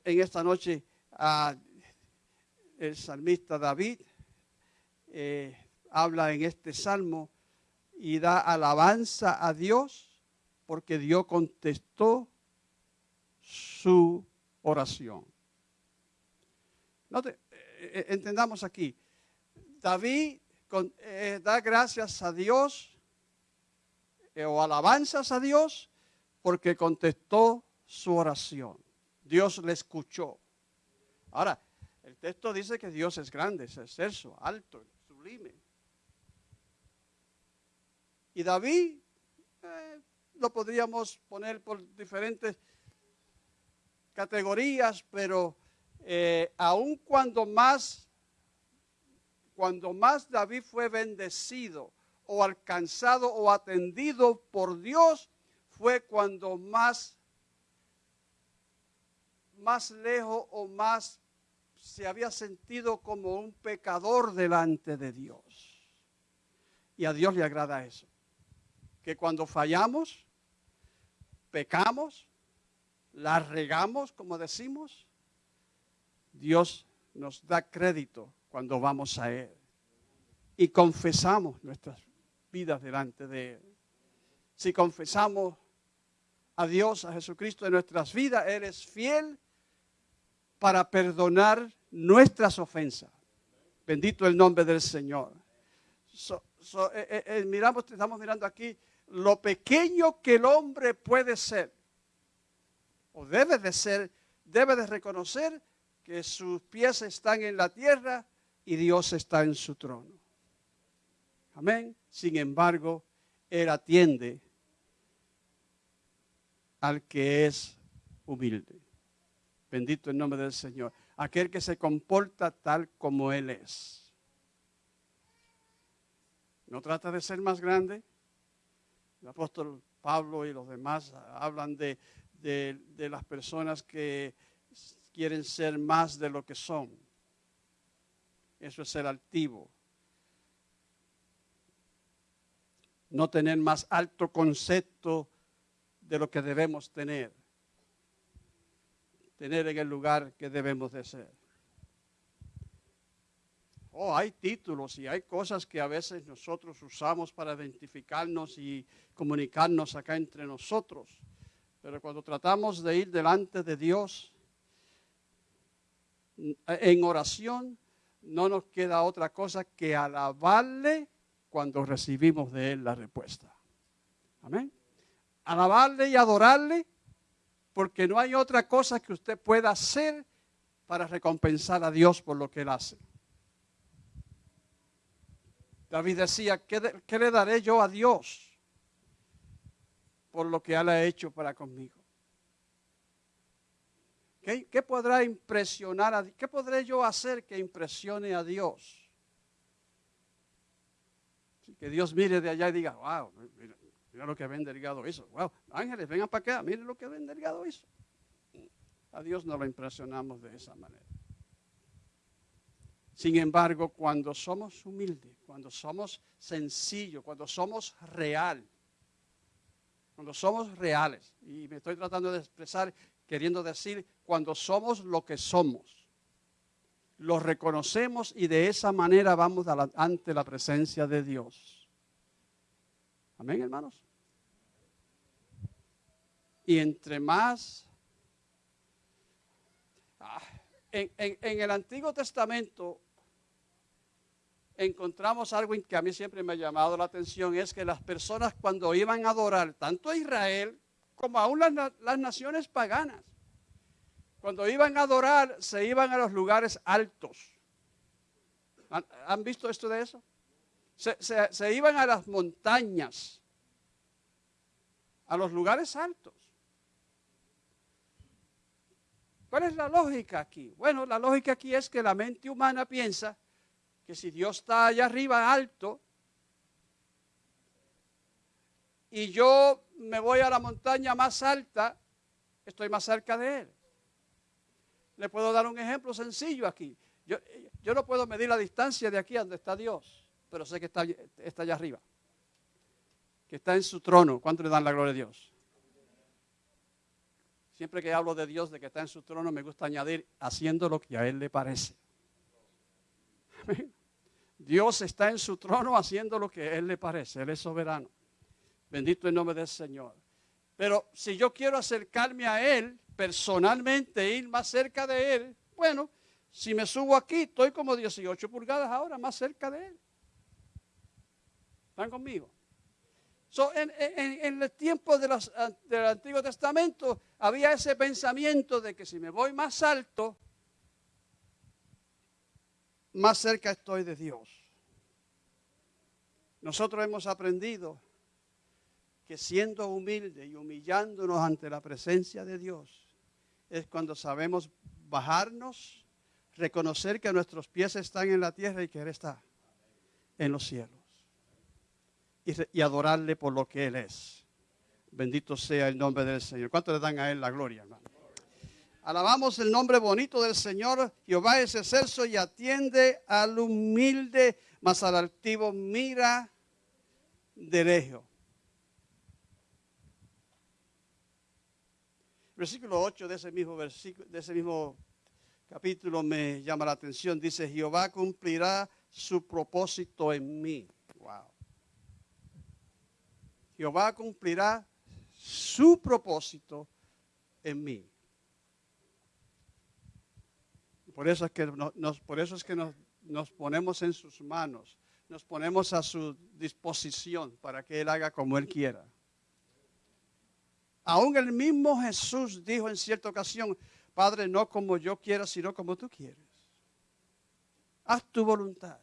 En esta noche, ah, el salmista David eh, habla en este salmo y da alabanza a Dios porque Dios contestó su oración. Note, eh, eh, entendamos aquí, David eh, da gracias a Dios o alabanzas a Dios porque contestó su oración. Dios le escuchó. Ahora, el texto dice que Dios es grande, es excelso, alto, sublime. Y David eh, lo podríamos poner por diferentes categorías, pero eh, aun cuando más, cuando más David fue bendecido o alcanzado o atendido por Dios, fue cuando más, más lejos o más se había sentido como un pecador delante de Dios. Y a Dios le agrada eso. Que cuando fallamos, pecamos, la regamos, como decimos, Dios nos da crédito cuando vamos a Él. Y confesamos nuestras vidas delante de Él. Si confesamos a Dios, a Jesucristo en nuestras vidas, Él es fiel para perdonar nuestras ofensas. Bendito el nombre del Señor. Eh, eh, eh, miramos, estamos mirando aquí lo pequeño que el hombre puede ser, o debe de ser, debe de reconocer que sus pies están en la tierra y Dios está en su trono. Amén. Sin embargo, Él atiende al que es humilde. Bendito el nombre del Señor. Aquel que se comporta tal como Él es. No trata de ser más grande. El apóstol Pablo y los demás hablan de, de- las personas que quieren ser más de lo que son. Eso es ser altivo. No tener más alto concepto de lo que debemos tener. Tener en el lugar que debemos de ser. Oh, hay títulos y hay cosas que a veces nosotros usamos para identificarnos y comunicarnos acá entre nosotros. Pero cuando tratamos de ir delante de Dios en oración, no nos queda otra cosa que alabarle cuando recibimos de Él la respuesta. Amén. Alabarle y adorarle porque no hay otra cosa que usted pueda hacer para recompensar a Dios por lo que Él hace. David decía, ¿qué, le daré yo a Dios por lo que Él ha hecho para conmigo? ¿Qué, podrá impresionar a ¿Qué podré yo hacer que impresione a Dios? Que Dios mire de allá y diga, wow, mira, mira lo que Ben Delgado hizo. Wow, ángeles, vengan para acá, miren lo que Ben Delgado hizo. A Dios no lo impresionamos de esa manera. Sin embargo, cuando somos humildes, cuando somos sencillos, cuando somos real, cuando somos reales, y me estoy tratando de expresar queriendo decir cuando somos lo que somos, lo reconocemos y de esa manera vamos ante la presencia de Dios. Amén, hermanos. Y entre más... Ah, en el Antiguo Testamento encontramos algo que a mí siempre me ha llamado la atención, es que las personas cuando iban a adorar, tanto a Israel como aún las, las naciones paganas, cuando iban a adorar se iban a los lugares altos. ¿Han, visto esto de eso? Se- se iban a las montañas, a los lugares altos. ¿Cuál es la lógica aquí? Bueno, la lógica aquí es que la mente humana piensa que si Dios está allá arriba alto y yo me voy a la montaña más alta, estoy más cerca de Él. Le puedo dar un ejemplo sencillo aquí. Yo, no puedo medir la distancia de aquí a donde está Dios, pero sé que está, está allá arriba, que está en su trono. ¿Cuánto le dan la gloria a Dios? Siempre que hablo de Dios, de que está en su trono, me gusta añadir haciendo lo que a Él le parece. Amén. Dios está en su trono haciendo lo que Él le parece. Él es soberano. Bendito el nombre del Señor. Pero si yo quiero acercarme a Él personalmente, ir más cerca de Él, bueno, si me subo aquí, estoy como 18 pulgadas ahora más cerca de Él. ¿Están conmigo? So, en, en- en el tiempo de los- del Antiguo Testamento había ese pensamiento de que si me voy más alto, más cerca estoy de Dios. Nosotros hemos aprendido que siendo humilde y humillándonos ante la presencia de Dios es cuando sabemos bajarnos, reconocer que nuestros pies están en la tierra y que Él está en los cielos. Y adorarle por lo que Él es. Bendito sea el nombre del Señor. ¿Cuánto le dan a Él la gloria, hermano? Alabamos el nombre bonito del Señor. Jehová es excelso y atiende al humilde, mas al altivo mira de lejos. Versículo 8 de ese mismo versículo, de ese mismo capítulo me llama la atención. Dice, Jehová cumplirá su propósito en mí. Wow. Jehová cumplirá su propósito en mí. Por eso es que, no- nos, por eso es que nos, nos ponemos en sus manos, nos ponemos a su disposición para que Él haga como Él quiera. Aún el mismo Jesús dijo en cierta ocasión, Padre, no como yo quiera, sino como tú quieres. Haz tu voluntad.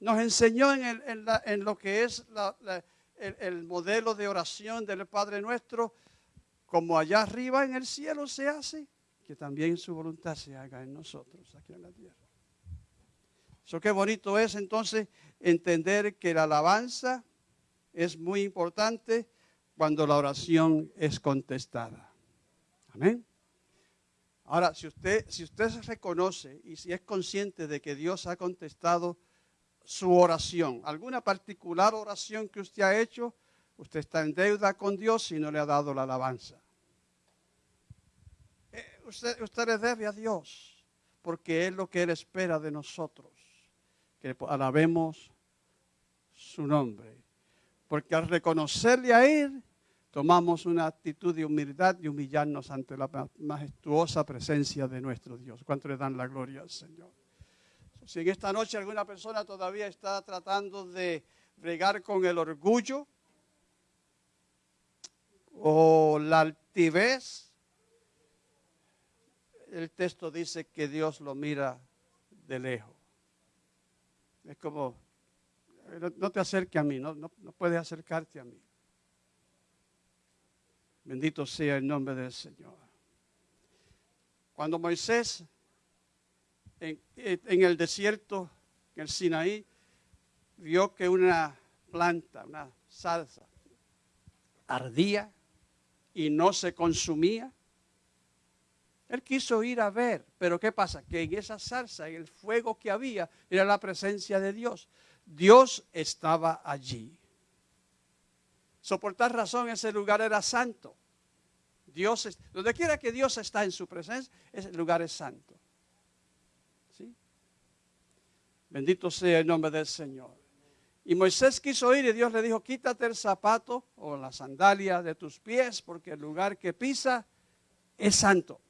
Nos enseñó en, el- en la- en lo que es el, el modelo de oración del Padre nuestro, como allá arriba en el cielo se hace, que también su voluntad se haga en nosotros, aquí en la tierra. Eso qué bonito es entonces entender que la alabanza es muy importante cuando la oración es contestada. Amén. Ahora, si usted, si usted se reconoce y si es consciente de que Dios ha contestado su oración, alguna particular oración que usted ha hecho, usted está en deuda con Dios y no le ha dado la alabanza. Usted, le debe a Dios, porque es lo que Él espera de nosotros, que alabemos su nombre. Porque al reconocerle a Él, tomamos una actitud de humildad y humillarnos ante la ma- majestuosa presencia de nuestro Dios. ¿Cuánto le dan la gloria al Señor? Si en esta noche alguna persona todavía está tratando de bregar con el orgullo o la altivez, el texto dice que Dios lo mira de lejos. Es como, no, no te acerques a mí, no, no, no puedes acercarte a mí. Bendito sea el nombre del Señor. Cuando Moisés en, en el desierto, en el Sinaí, vio que una planta, una salsa, ardía y no se consumía. Él quiso ir a ver, pero ¿qué pasa? Que en esa salsa, en el fuego que había, era la presencia de Dios. Dios estaba allí. So, por tal razón ese lugar era santo. Dios, donde quiera que Dios está en su presencia, ese lugar es santo. ¿Sí? Bendito sea el nombre del Señor. Y Moisés quiso ir y Dios le dijo, quítate el zapato o la sandalia de tus pies, porque el lugar que pisa es santo.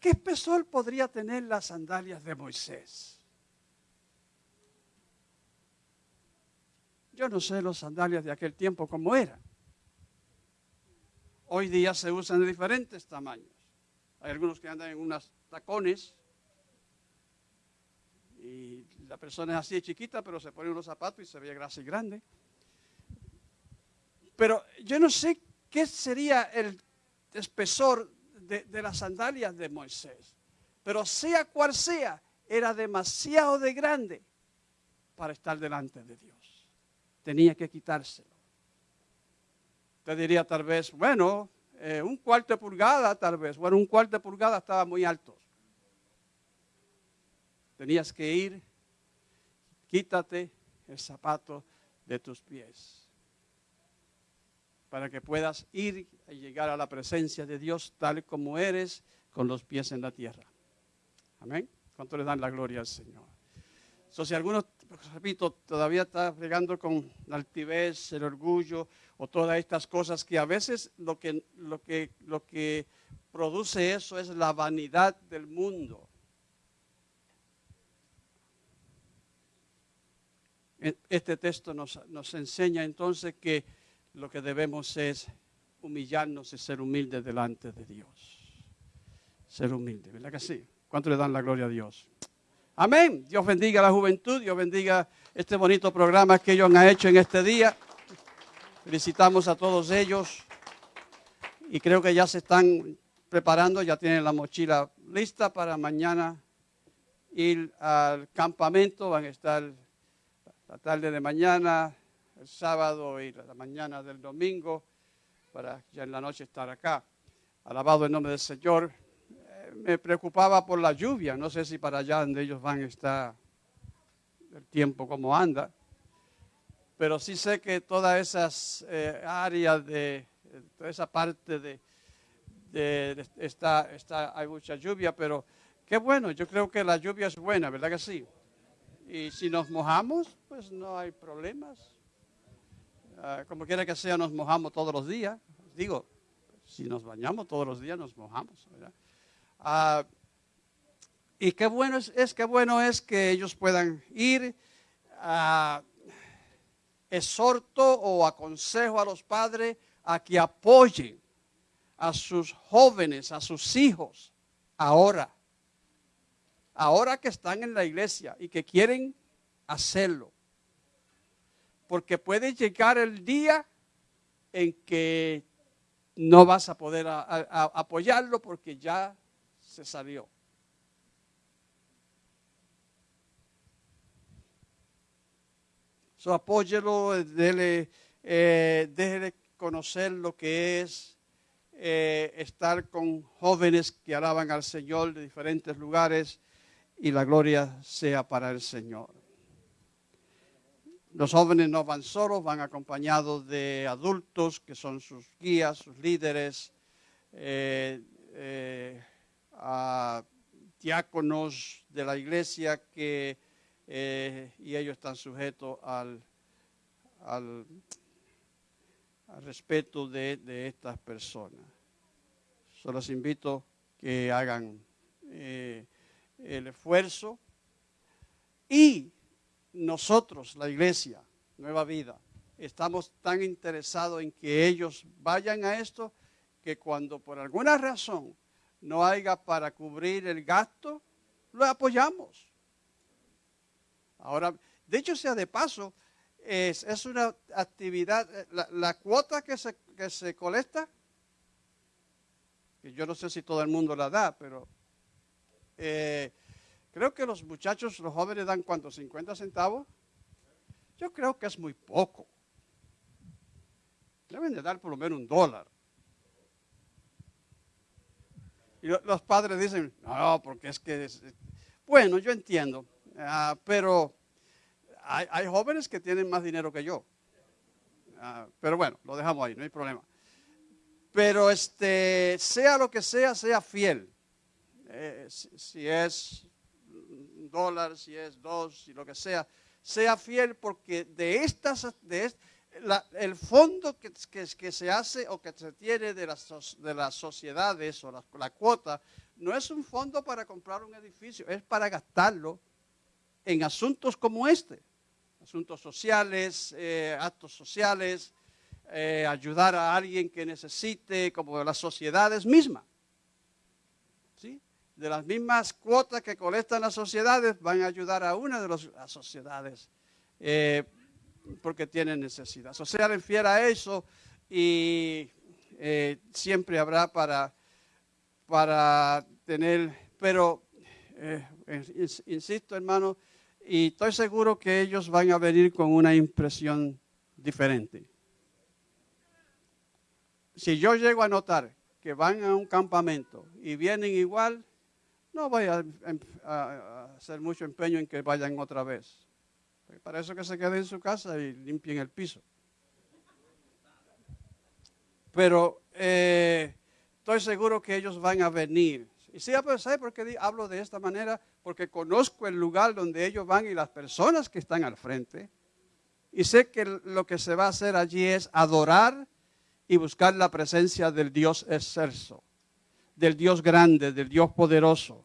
¿Qué espesor podría tener las sandalias de Moisés? Yo no sé las sandalias de aquel tiempo cómo eran. Hoy día se usan de diferentes tamaños. Hay algunos que andan en unos tacones y la persona es así de chiquita, pero se pone unos zapatos y se ve grasa y grande. Pero yo no sé qué sería el espesor de, las sandalias de Moisés. Pero sea cual sea, era demasiado de grande para estar delante de Dios. Tenía que quitárselo. Usted diría tal vez, bueno, eh, un cuarto de pulgada tal vez. Bueno, un cuarto de pulgada estaba muy alto. Tenías que ir, quítate el zapato de tus pies. Para que puedas ir y llegar a la presencia de Dios tal como eres, con los pies en la tierra. Amén. ¿Cuánto le dan la gloria al Señor? So, si alguno, repito, todavía está fregando con la altivez, el orgullo o todas estas cosas que a veces lo que, lo que, lo que produce eso es la vanidad del mundo. E- Este texto nos, nos enseña entonces que lo que debemos es humillarnos y ser humildes delante de Dios. Ser humilde, ¿verdad que sí? ¿Cuánto le dan la gloria a Dios? Amén. Dios bendiga a la juventud, Dios bendiga este bonito programa que ellos han hecho en este día. Felicitamos a todos ellos y creo que ya se están preparando, ya tienen la mochila lista para mañana ir al campamento. Van a estar la tarde de mañana, el sábado y la mañana del domingo, para ya en la noche estar acá. Alabado el nombre del Señor. Eh, Me preocupaba por la lluvia, no sé si para allá donde ellos van está el tiempo como anda, pero sí sé que todas esas eh, áreas de, toda esa parte de, de- de- está, está, hay mucha lluvia, pero qué bueno, yo creo que la lluvia es buena, ¿verdad que sí? Y si nos mojamos, pues no hay problemas. Ah, como quiera que sea, nos mojamos todos los días. Digo, si nos bañamos todos los días, nos mojamos. Ah, y qué bueno es, es, qué bueno es que ellos puedan ir. ah, exhorto o aconsejo a los padres a que apoyen a sus jóvenes, a sus hijos, ahora ahora que están en la iglesia y que quieren hacerlo. Porque puede llegar el día en que no vas a poder apoyarlo porque ya se salió. So, apóyelo, dele, eh, déjele conocer lo que es eh, estar con jóvenes que alaban al Señor de diferentes lugares y la gloria sea para el Señor. Los jóvenes no van solos, van acompañados de adultos que son sus guías, sus líderes, eh, eh, a diáconos de la iglesia que, eh, y ellos están sujetos al, al, respeto de, de estas personas. Solo los invito que hagan el esfuerzo y nosotros, la iglesia, Nueva Vida, estamos tan interesados en que ellos vayan a esto que cuando por alguna razón no haya para cubrir el gasto, lo apoyamos. Ahora, de hecho sea de paso, es, es una actividad, eh, la, la cuota que se, que se colecta, que yo no sé si todo el mundo la da, pero eh, creo que los muchachos, los jóvenes dan cuánto, 50 centavos. Yo creo que es muy poco. Deben de dar por lo menos un dólar. Y lo- los padres dicen, no, porque es que... bueno, yo entiendo, ah, pero hay, hay jóvenes que tienen más dinero que yo. Ah, pero bueno, lo dejamos ahí, no hay problema. Pero este, sea lo que sea, sea fiel. Eh, si, es dólar, si es dos, si lo que sea, sea fiel porque de estas, de la- el fondo que, que- que se hace o que se tiene de las, de las sociedades o la, cuota, no es un fondo para comprar un edificio, es para gastarlo en asuntos como este, asuntos sociales, eh, actos sociales, eh, ayudar a alguien que necesite, como las sociedades mismas. De las mismas cuotas que colectan las sociedades, van a ayudar a una de las sociedades eh, porque tienen necesidad. O sea, fiel a eso y eh, siempre habrá para, para tener, pero eh, ins- insisto hermano, y estoy seguro que ellos van a venir con una impresión diferente. Si yo llego a notar que van a un campamento y vienen igual, no voy a, em- a- hacer mucho empeño en que vayan otra vez. Para eso que se queden en su casa y limpien el piso. Pero eh, estoy seguro que ellos van a venir. Y sí, pues, ¿sabe por qué hablo de esta manera? Porque conozco el lugar donde ellos van y las personas que están al frente. Y sé que lo que se va a hacer allí es adorar y buscar la presencia del Dios excelso, del Dios grande, del Dios poderoso.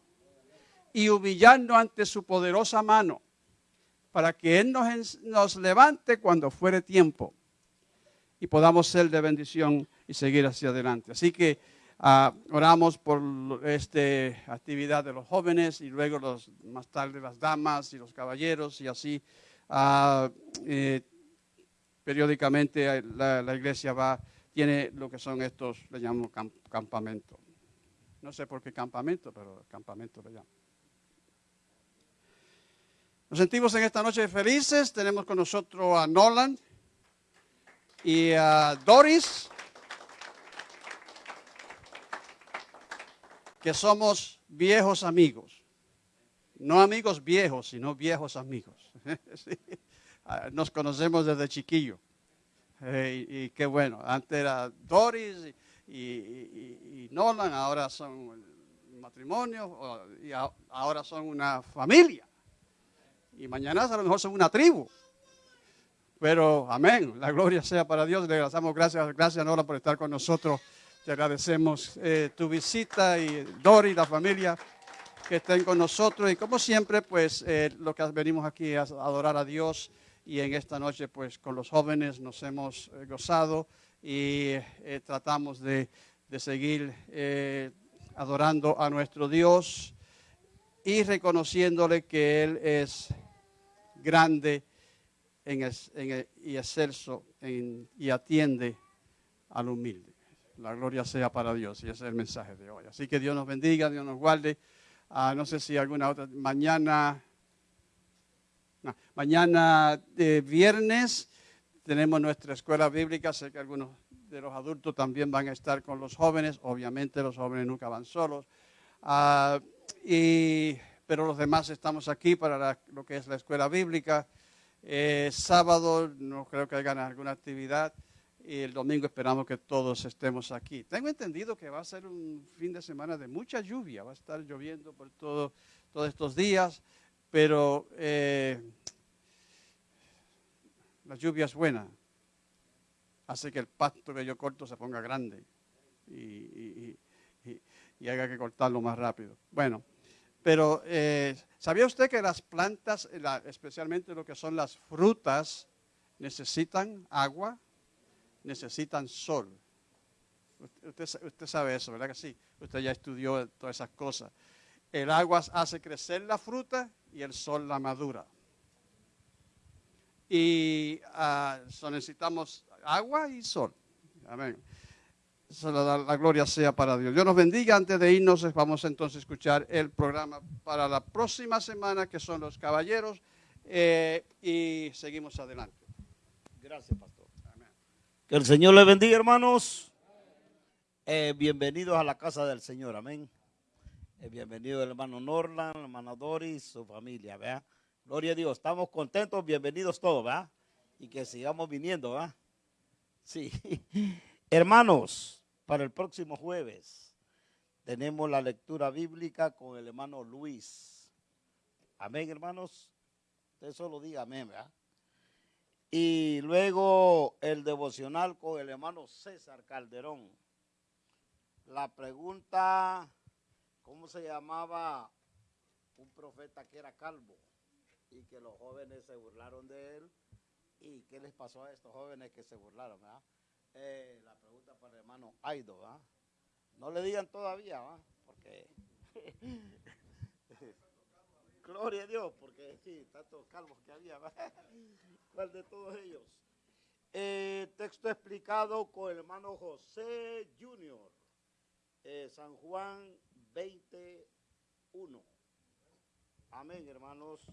Y humillarnos ante su poderosa mano para que Él nos, nos levante cuando fuere tiempo y podamos ser de bendición y seguir hacia adelante. Así que ah, oramos por esta actividad de los jóvenes y luego los, más tarde las damas y los caballeros y así eh, periódicamente eh, la, iglesia va, tiene lo que son estos, le llamamos cam- campamento. No sé por qué campamento, pero campamento le llamo. Nos sentimos en esta noche felices. Tenemos con nosotros a Nolan y a Doris, que somos viejos amigos. No amigos viejos, sino viejos amigos. Ah, Nos conocemos desde chiquillo. Eh, y qué bueno. Antes era Doris y, y- y- y Nolan, ahora son matrimonio y a- ahora son una familia. Y mañana a lo mejor son una tribu. Pero amén, la gloria sea para Dios. Le damos gracias, gracias Nora por estar con nosotros. Te agradecemos eh, tu visita y Dori, la familia que estén con nosotros. Y como siempre, pues eh, lo que venimos aquí es adorar a Dios. Y en esta noche, pues con los jóvenes nos hemos eh, gozado y eh, tratamos de, de seguir eh, adorando a nuestro Dios y reconociéndole que Él es grande en el- y excelso y atiende al humilde. La gloria sea para Dios y ese es el mensaje de hoy. Así que Dios nos bendiga, Dios nos guarde. Ah, no sé si alguna otra, mañana, no, mañana de viernes tenemos nuestra escuela bíblica. Sé que algunos de los adultos también van a estar con los jóvenes. Obviamente los jóvenes nunca van solos. Ah, y, pero los demás estamos aquí para la- lo que es la escuela bíblica. Eh, sábado no creo que hagan alguna actividad y el domingo esperamos que todos estemos aquí. Tengo entendido que va a ser un fin de semana de mucha lluvia, va a estar lloviendo por todo, todos estos días, pero eh, la lluvia es buena, hace que el pasto que yo corto se ponga grande y, y- y- y- haga que cortarlo más rápido. Bueno, pero eh, ¿sabía usted que las plantas, eh, especialmente lo que son las frutas, necesitan agua, necesitan sol? Usted, usted sabe eso, ¿verdad que sí? Usted ya estudió todas esas cosas. El agua hace crecer la fruta y el sol la madura. Y so necesitamos agua y sol. Amén. La, gloria sea para Dios. Dios nos bendiga. Antes de irnos, vamos entonces a escuchar el programa para la próxima semana, que son los caballeros, eh, y seguimos adelante. Gracias, pastor. Que el Señor le bendiga, hermanos. Eh, bienvenidos a la casa del Señor, amén. Eh, bienvenido el hermano Norland, la hermana Doris, su familia, ¿verdad? Gloria a Dios, estamos contentos, bienvenidos todos, ¿verdad? Y que sigamos viniendo, ¿verdad? Sí. Hermanos, para el próximo jueves tenemos la lectura bíblica con el hermano Luis. Amén, hermanos. Usted solo diga amén, ¿verdad? Y luego el devocional con el hermano César Calderón. La pregunta, ¿cómo se llamaba un profeta que era calvo? Y que los jóvenes se burlaron de él. ¿Y qué les pasó a estos jóvenes que se burlaron? ¿verdad? Eh, la pregunta para el hermano Aido. ¿verdad? No le digan todavía, ¿verdad? porque... Gloria a Dios, porque sí, tantos calvos que había. ¿Cuál de todos ellos? Eh, texto explicado con el hermano José Junior. Eh, San Juan 21. Amén, hermanos.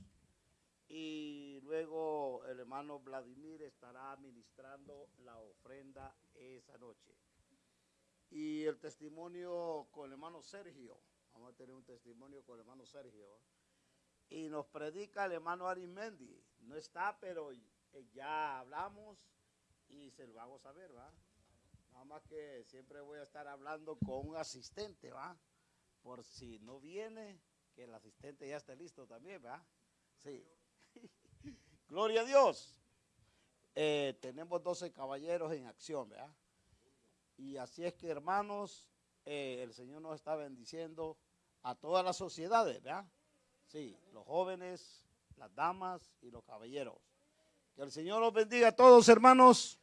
Y luego el hermano Vladimir estará administrando la ofrenda esa noche. Y el testimonio con el hermano Sergio. Vamos a tener un testimonio con el hermano Sergio. Y nos predica el hermano Arimendi. No está, pero eh, ya hablamos y se lo hago saber, ¿va? Nada más que siempre voy a estar hablando con un asistente, ¿va? por si no viene, que el asistente ya esté listo también, ¿verdad? Sí. Gloria a Dios. Eh, tenemos 12 caballeros en acción, ¿verdad? Y así es que, hermanos, eh, el Señor nos está bendiciendo a todas las sociedades, ¿verdad? Sí, los jóvenes, las damas y los caballeros. Que el Señor los bendiga a todos, hermanos,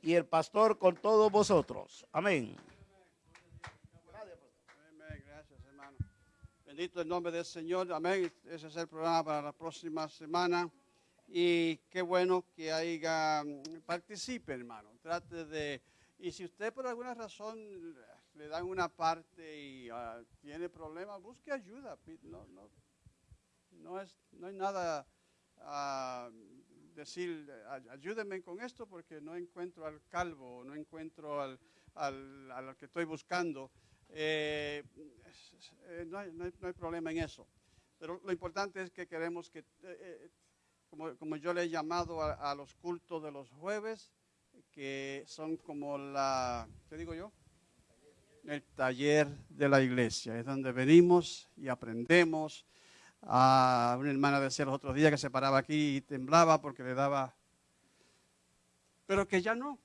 y el pastor con todos vosotros. Amén. Gracias hermano. Bendito el nombre del Señor, amén. Ese es el programa para la próxima semana. Y qué bueno que haya, mm, participe hermano. Trate de, y si usted por alguna razón le dan una parte y ah, tiene problemas, busque ayuda. No, no, no, es, no hay nada ah, decir, "Ay- ayúdenme con esto porque no encuentro al calvo, no encuentro al, al, al que estoy buscando. Eh, eh, no, hay, no hay- no hay problema en eso. Pero lo importante es que queremos que, eh, eh, como, como yo le he llamado a, los cultos de los jueves, que son como la, ¿qué digo yo? El taller de la iglesia. Es donde venimos y aprendemos. A una hermana decía los otros días que se paraba aquí y temblaba porque le daba, pero que ya no,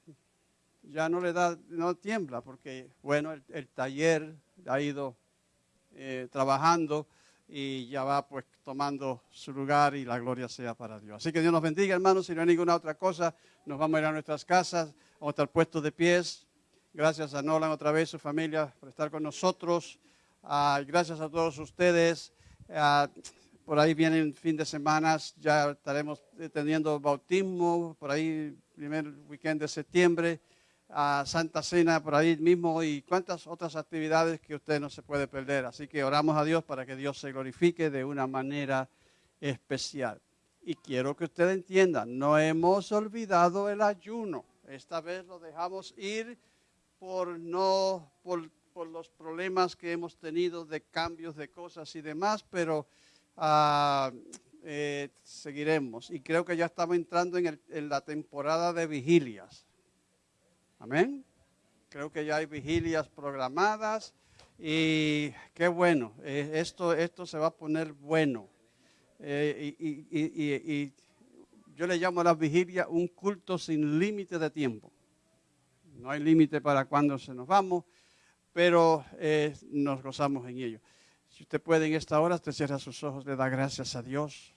ya no le da, no tiembla, porque bueno, el, el taller ha ido eh, trabajando y ya va pues tomando su lugar y la gloria sea para Dios. Así que Dios nos bendiga, hermanos. Si no hay ninguna otra cosa, nos vamos a ir a nuestras casas, vamos a estar puestos de pies. Gracias a Nolan otra vez, su familia, por estar con nosotros. Ah, gracias a todos ustedes. Ah, por ahí vienen fin de semana, ya estaremos teniendo bautismo, por ahí primer weekend de septiembre, a Santa Cena por ahí mismo y cuántas otras actividades que usted no se puede perder. Así que oramos a Dios para que Dios se glorifique de una manera especial. Y quiero que usted entienda, no hemos olvidado el ayuno. Esta vez lo dejamos ir por no por, por los problemas que hemos tenido de cambios de cosas y demás, pero eh, seguiremos. Y creo que ya estamos entrando en, el- en la temporada de vigilias. Amén. Creo que ya hay vigilias programadas y qué bueno. eh, esto, esto se va a poner bueno. Eh, y, yo le llamo a la vigilia un culto sin límite de tiempo. No hay límite para cuándo se nos vamos, pero eh, nos gozamos en ello. Si usted puede en esta hora, usted cierra sus ojos, le da gracias a Dios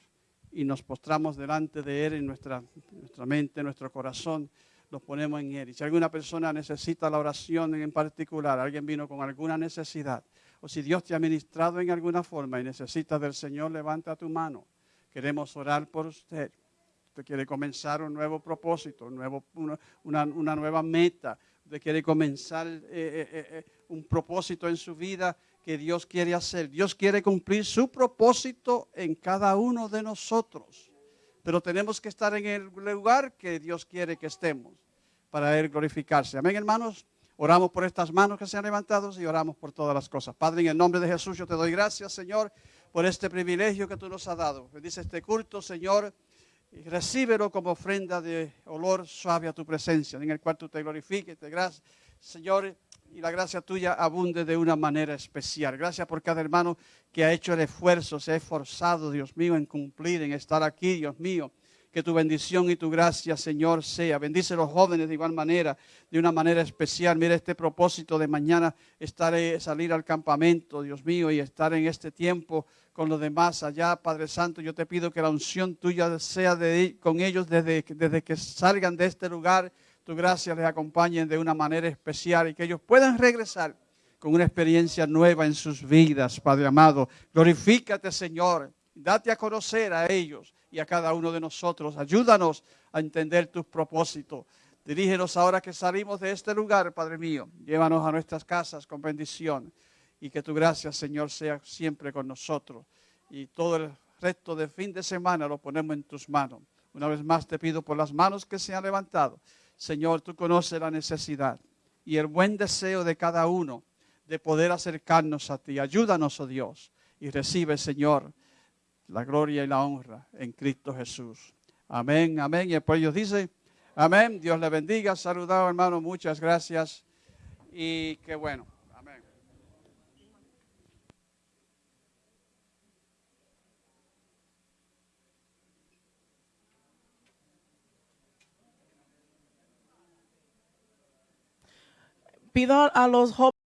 y nos postramos delante de Él en nuestra, nuestra mente, nuestro corazón, nos ponemos en Él. Y si alguna persona necesita la oración en particular, alguien vino con alguna necesidad, o si Dios te ha ministrado en alguna forma y necesitas del Señor, levanta tu mano. Queremos orar por usted. Usted quiere comenzar un nuevo propósito, nuevo, una, una- nueva meta. Usted quiere comenzar eh, eh, eh, un propósito en su vida que Dios quiere hacer. Dios quiere cumplir su propósito en cada uno de nosotros. Pero tenemos que estar en el lugar que Dios quiere que estemos para Él glorificarse. Amén, hermanos. Oramos por estas manos que se han levantado y oramos por todas las cosas. Padre, en el nombre de Jesús, yo te doy gracias, Señor, por este privilegio que tú nos has dado. Bendice este culto, Señor, y recíbelo como ofrenda de olor suave a tu presencia, en el cual tú te glorifiques, te gracias, Señor, y la gracia tuya abunde de una manera especial. Gracias por cada hermano que ha hecho el esfuerzo, se ha esforzado, Dios mío, en cumplir, en estar aquí, Dios mío. Que tu bendición y tu gracia, Señor, sea. Bendice a los jóvenes de igual manera, de una manera especial. Mira este propósito de mañana, estar, eh, salir al campamento, Dios mío, y estar en este tiempo con los demás allá, Padre Santo. Yo te pido que la unción tuya sea de, con ellos desde, desde que salgan de este lugar. Tu gracia les acompañe de una manera especial y que ellos puedan regresar con una experiencia nueva en sus vidas, Padre amado. Glorifícate, Señor. Date a conocer a ellos y a cada uno de nosotros. Ayúdanos a entender tus propósitos. Dirígenos ahora que salimos de este lugar, Padre mío. Llévanos a nuestras casas con bendición. Y que tu gracia, Señor, sea siempre con nosotros. Y todo el resto del fin de semana lo ponemos en tus manos. Una vez más te pido por las manos que se han levantado. Señor, tú conoces la necesidad y el buen deseo de cada uno de poder acercarnos a ti. Ayúdanos, oh Dios, y recibe, Señor, la gloria y la honra en Cristo Jesús. Amén, amén. Y después Dios dice, amén. Dios le bendiga. Saludado, hermano. Muchas gracias. Y qué bueno. Amén. Pido a los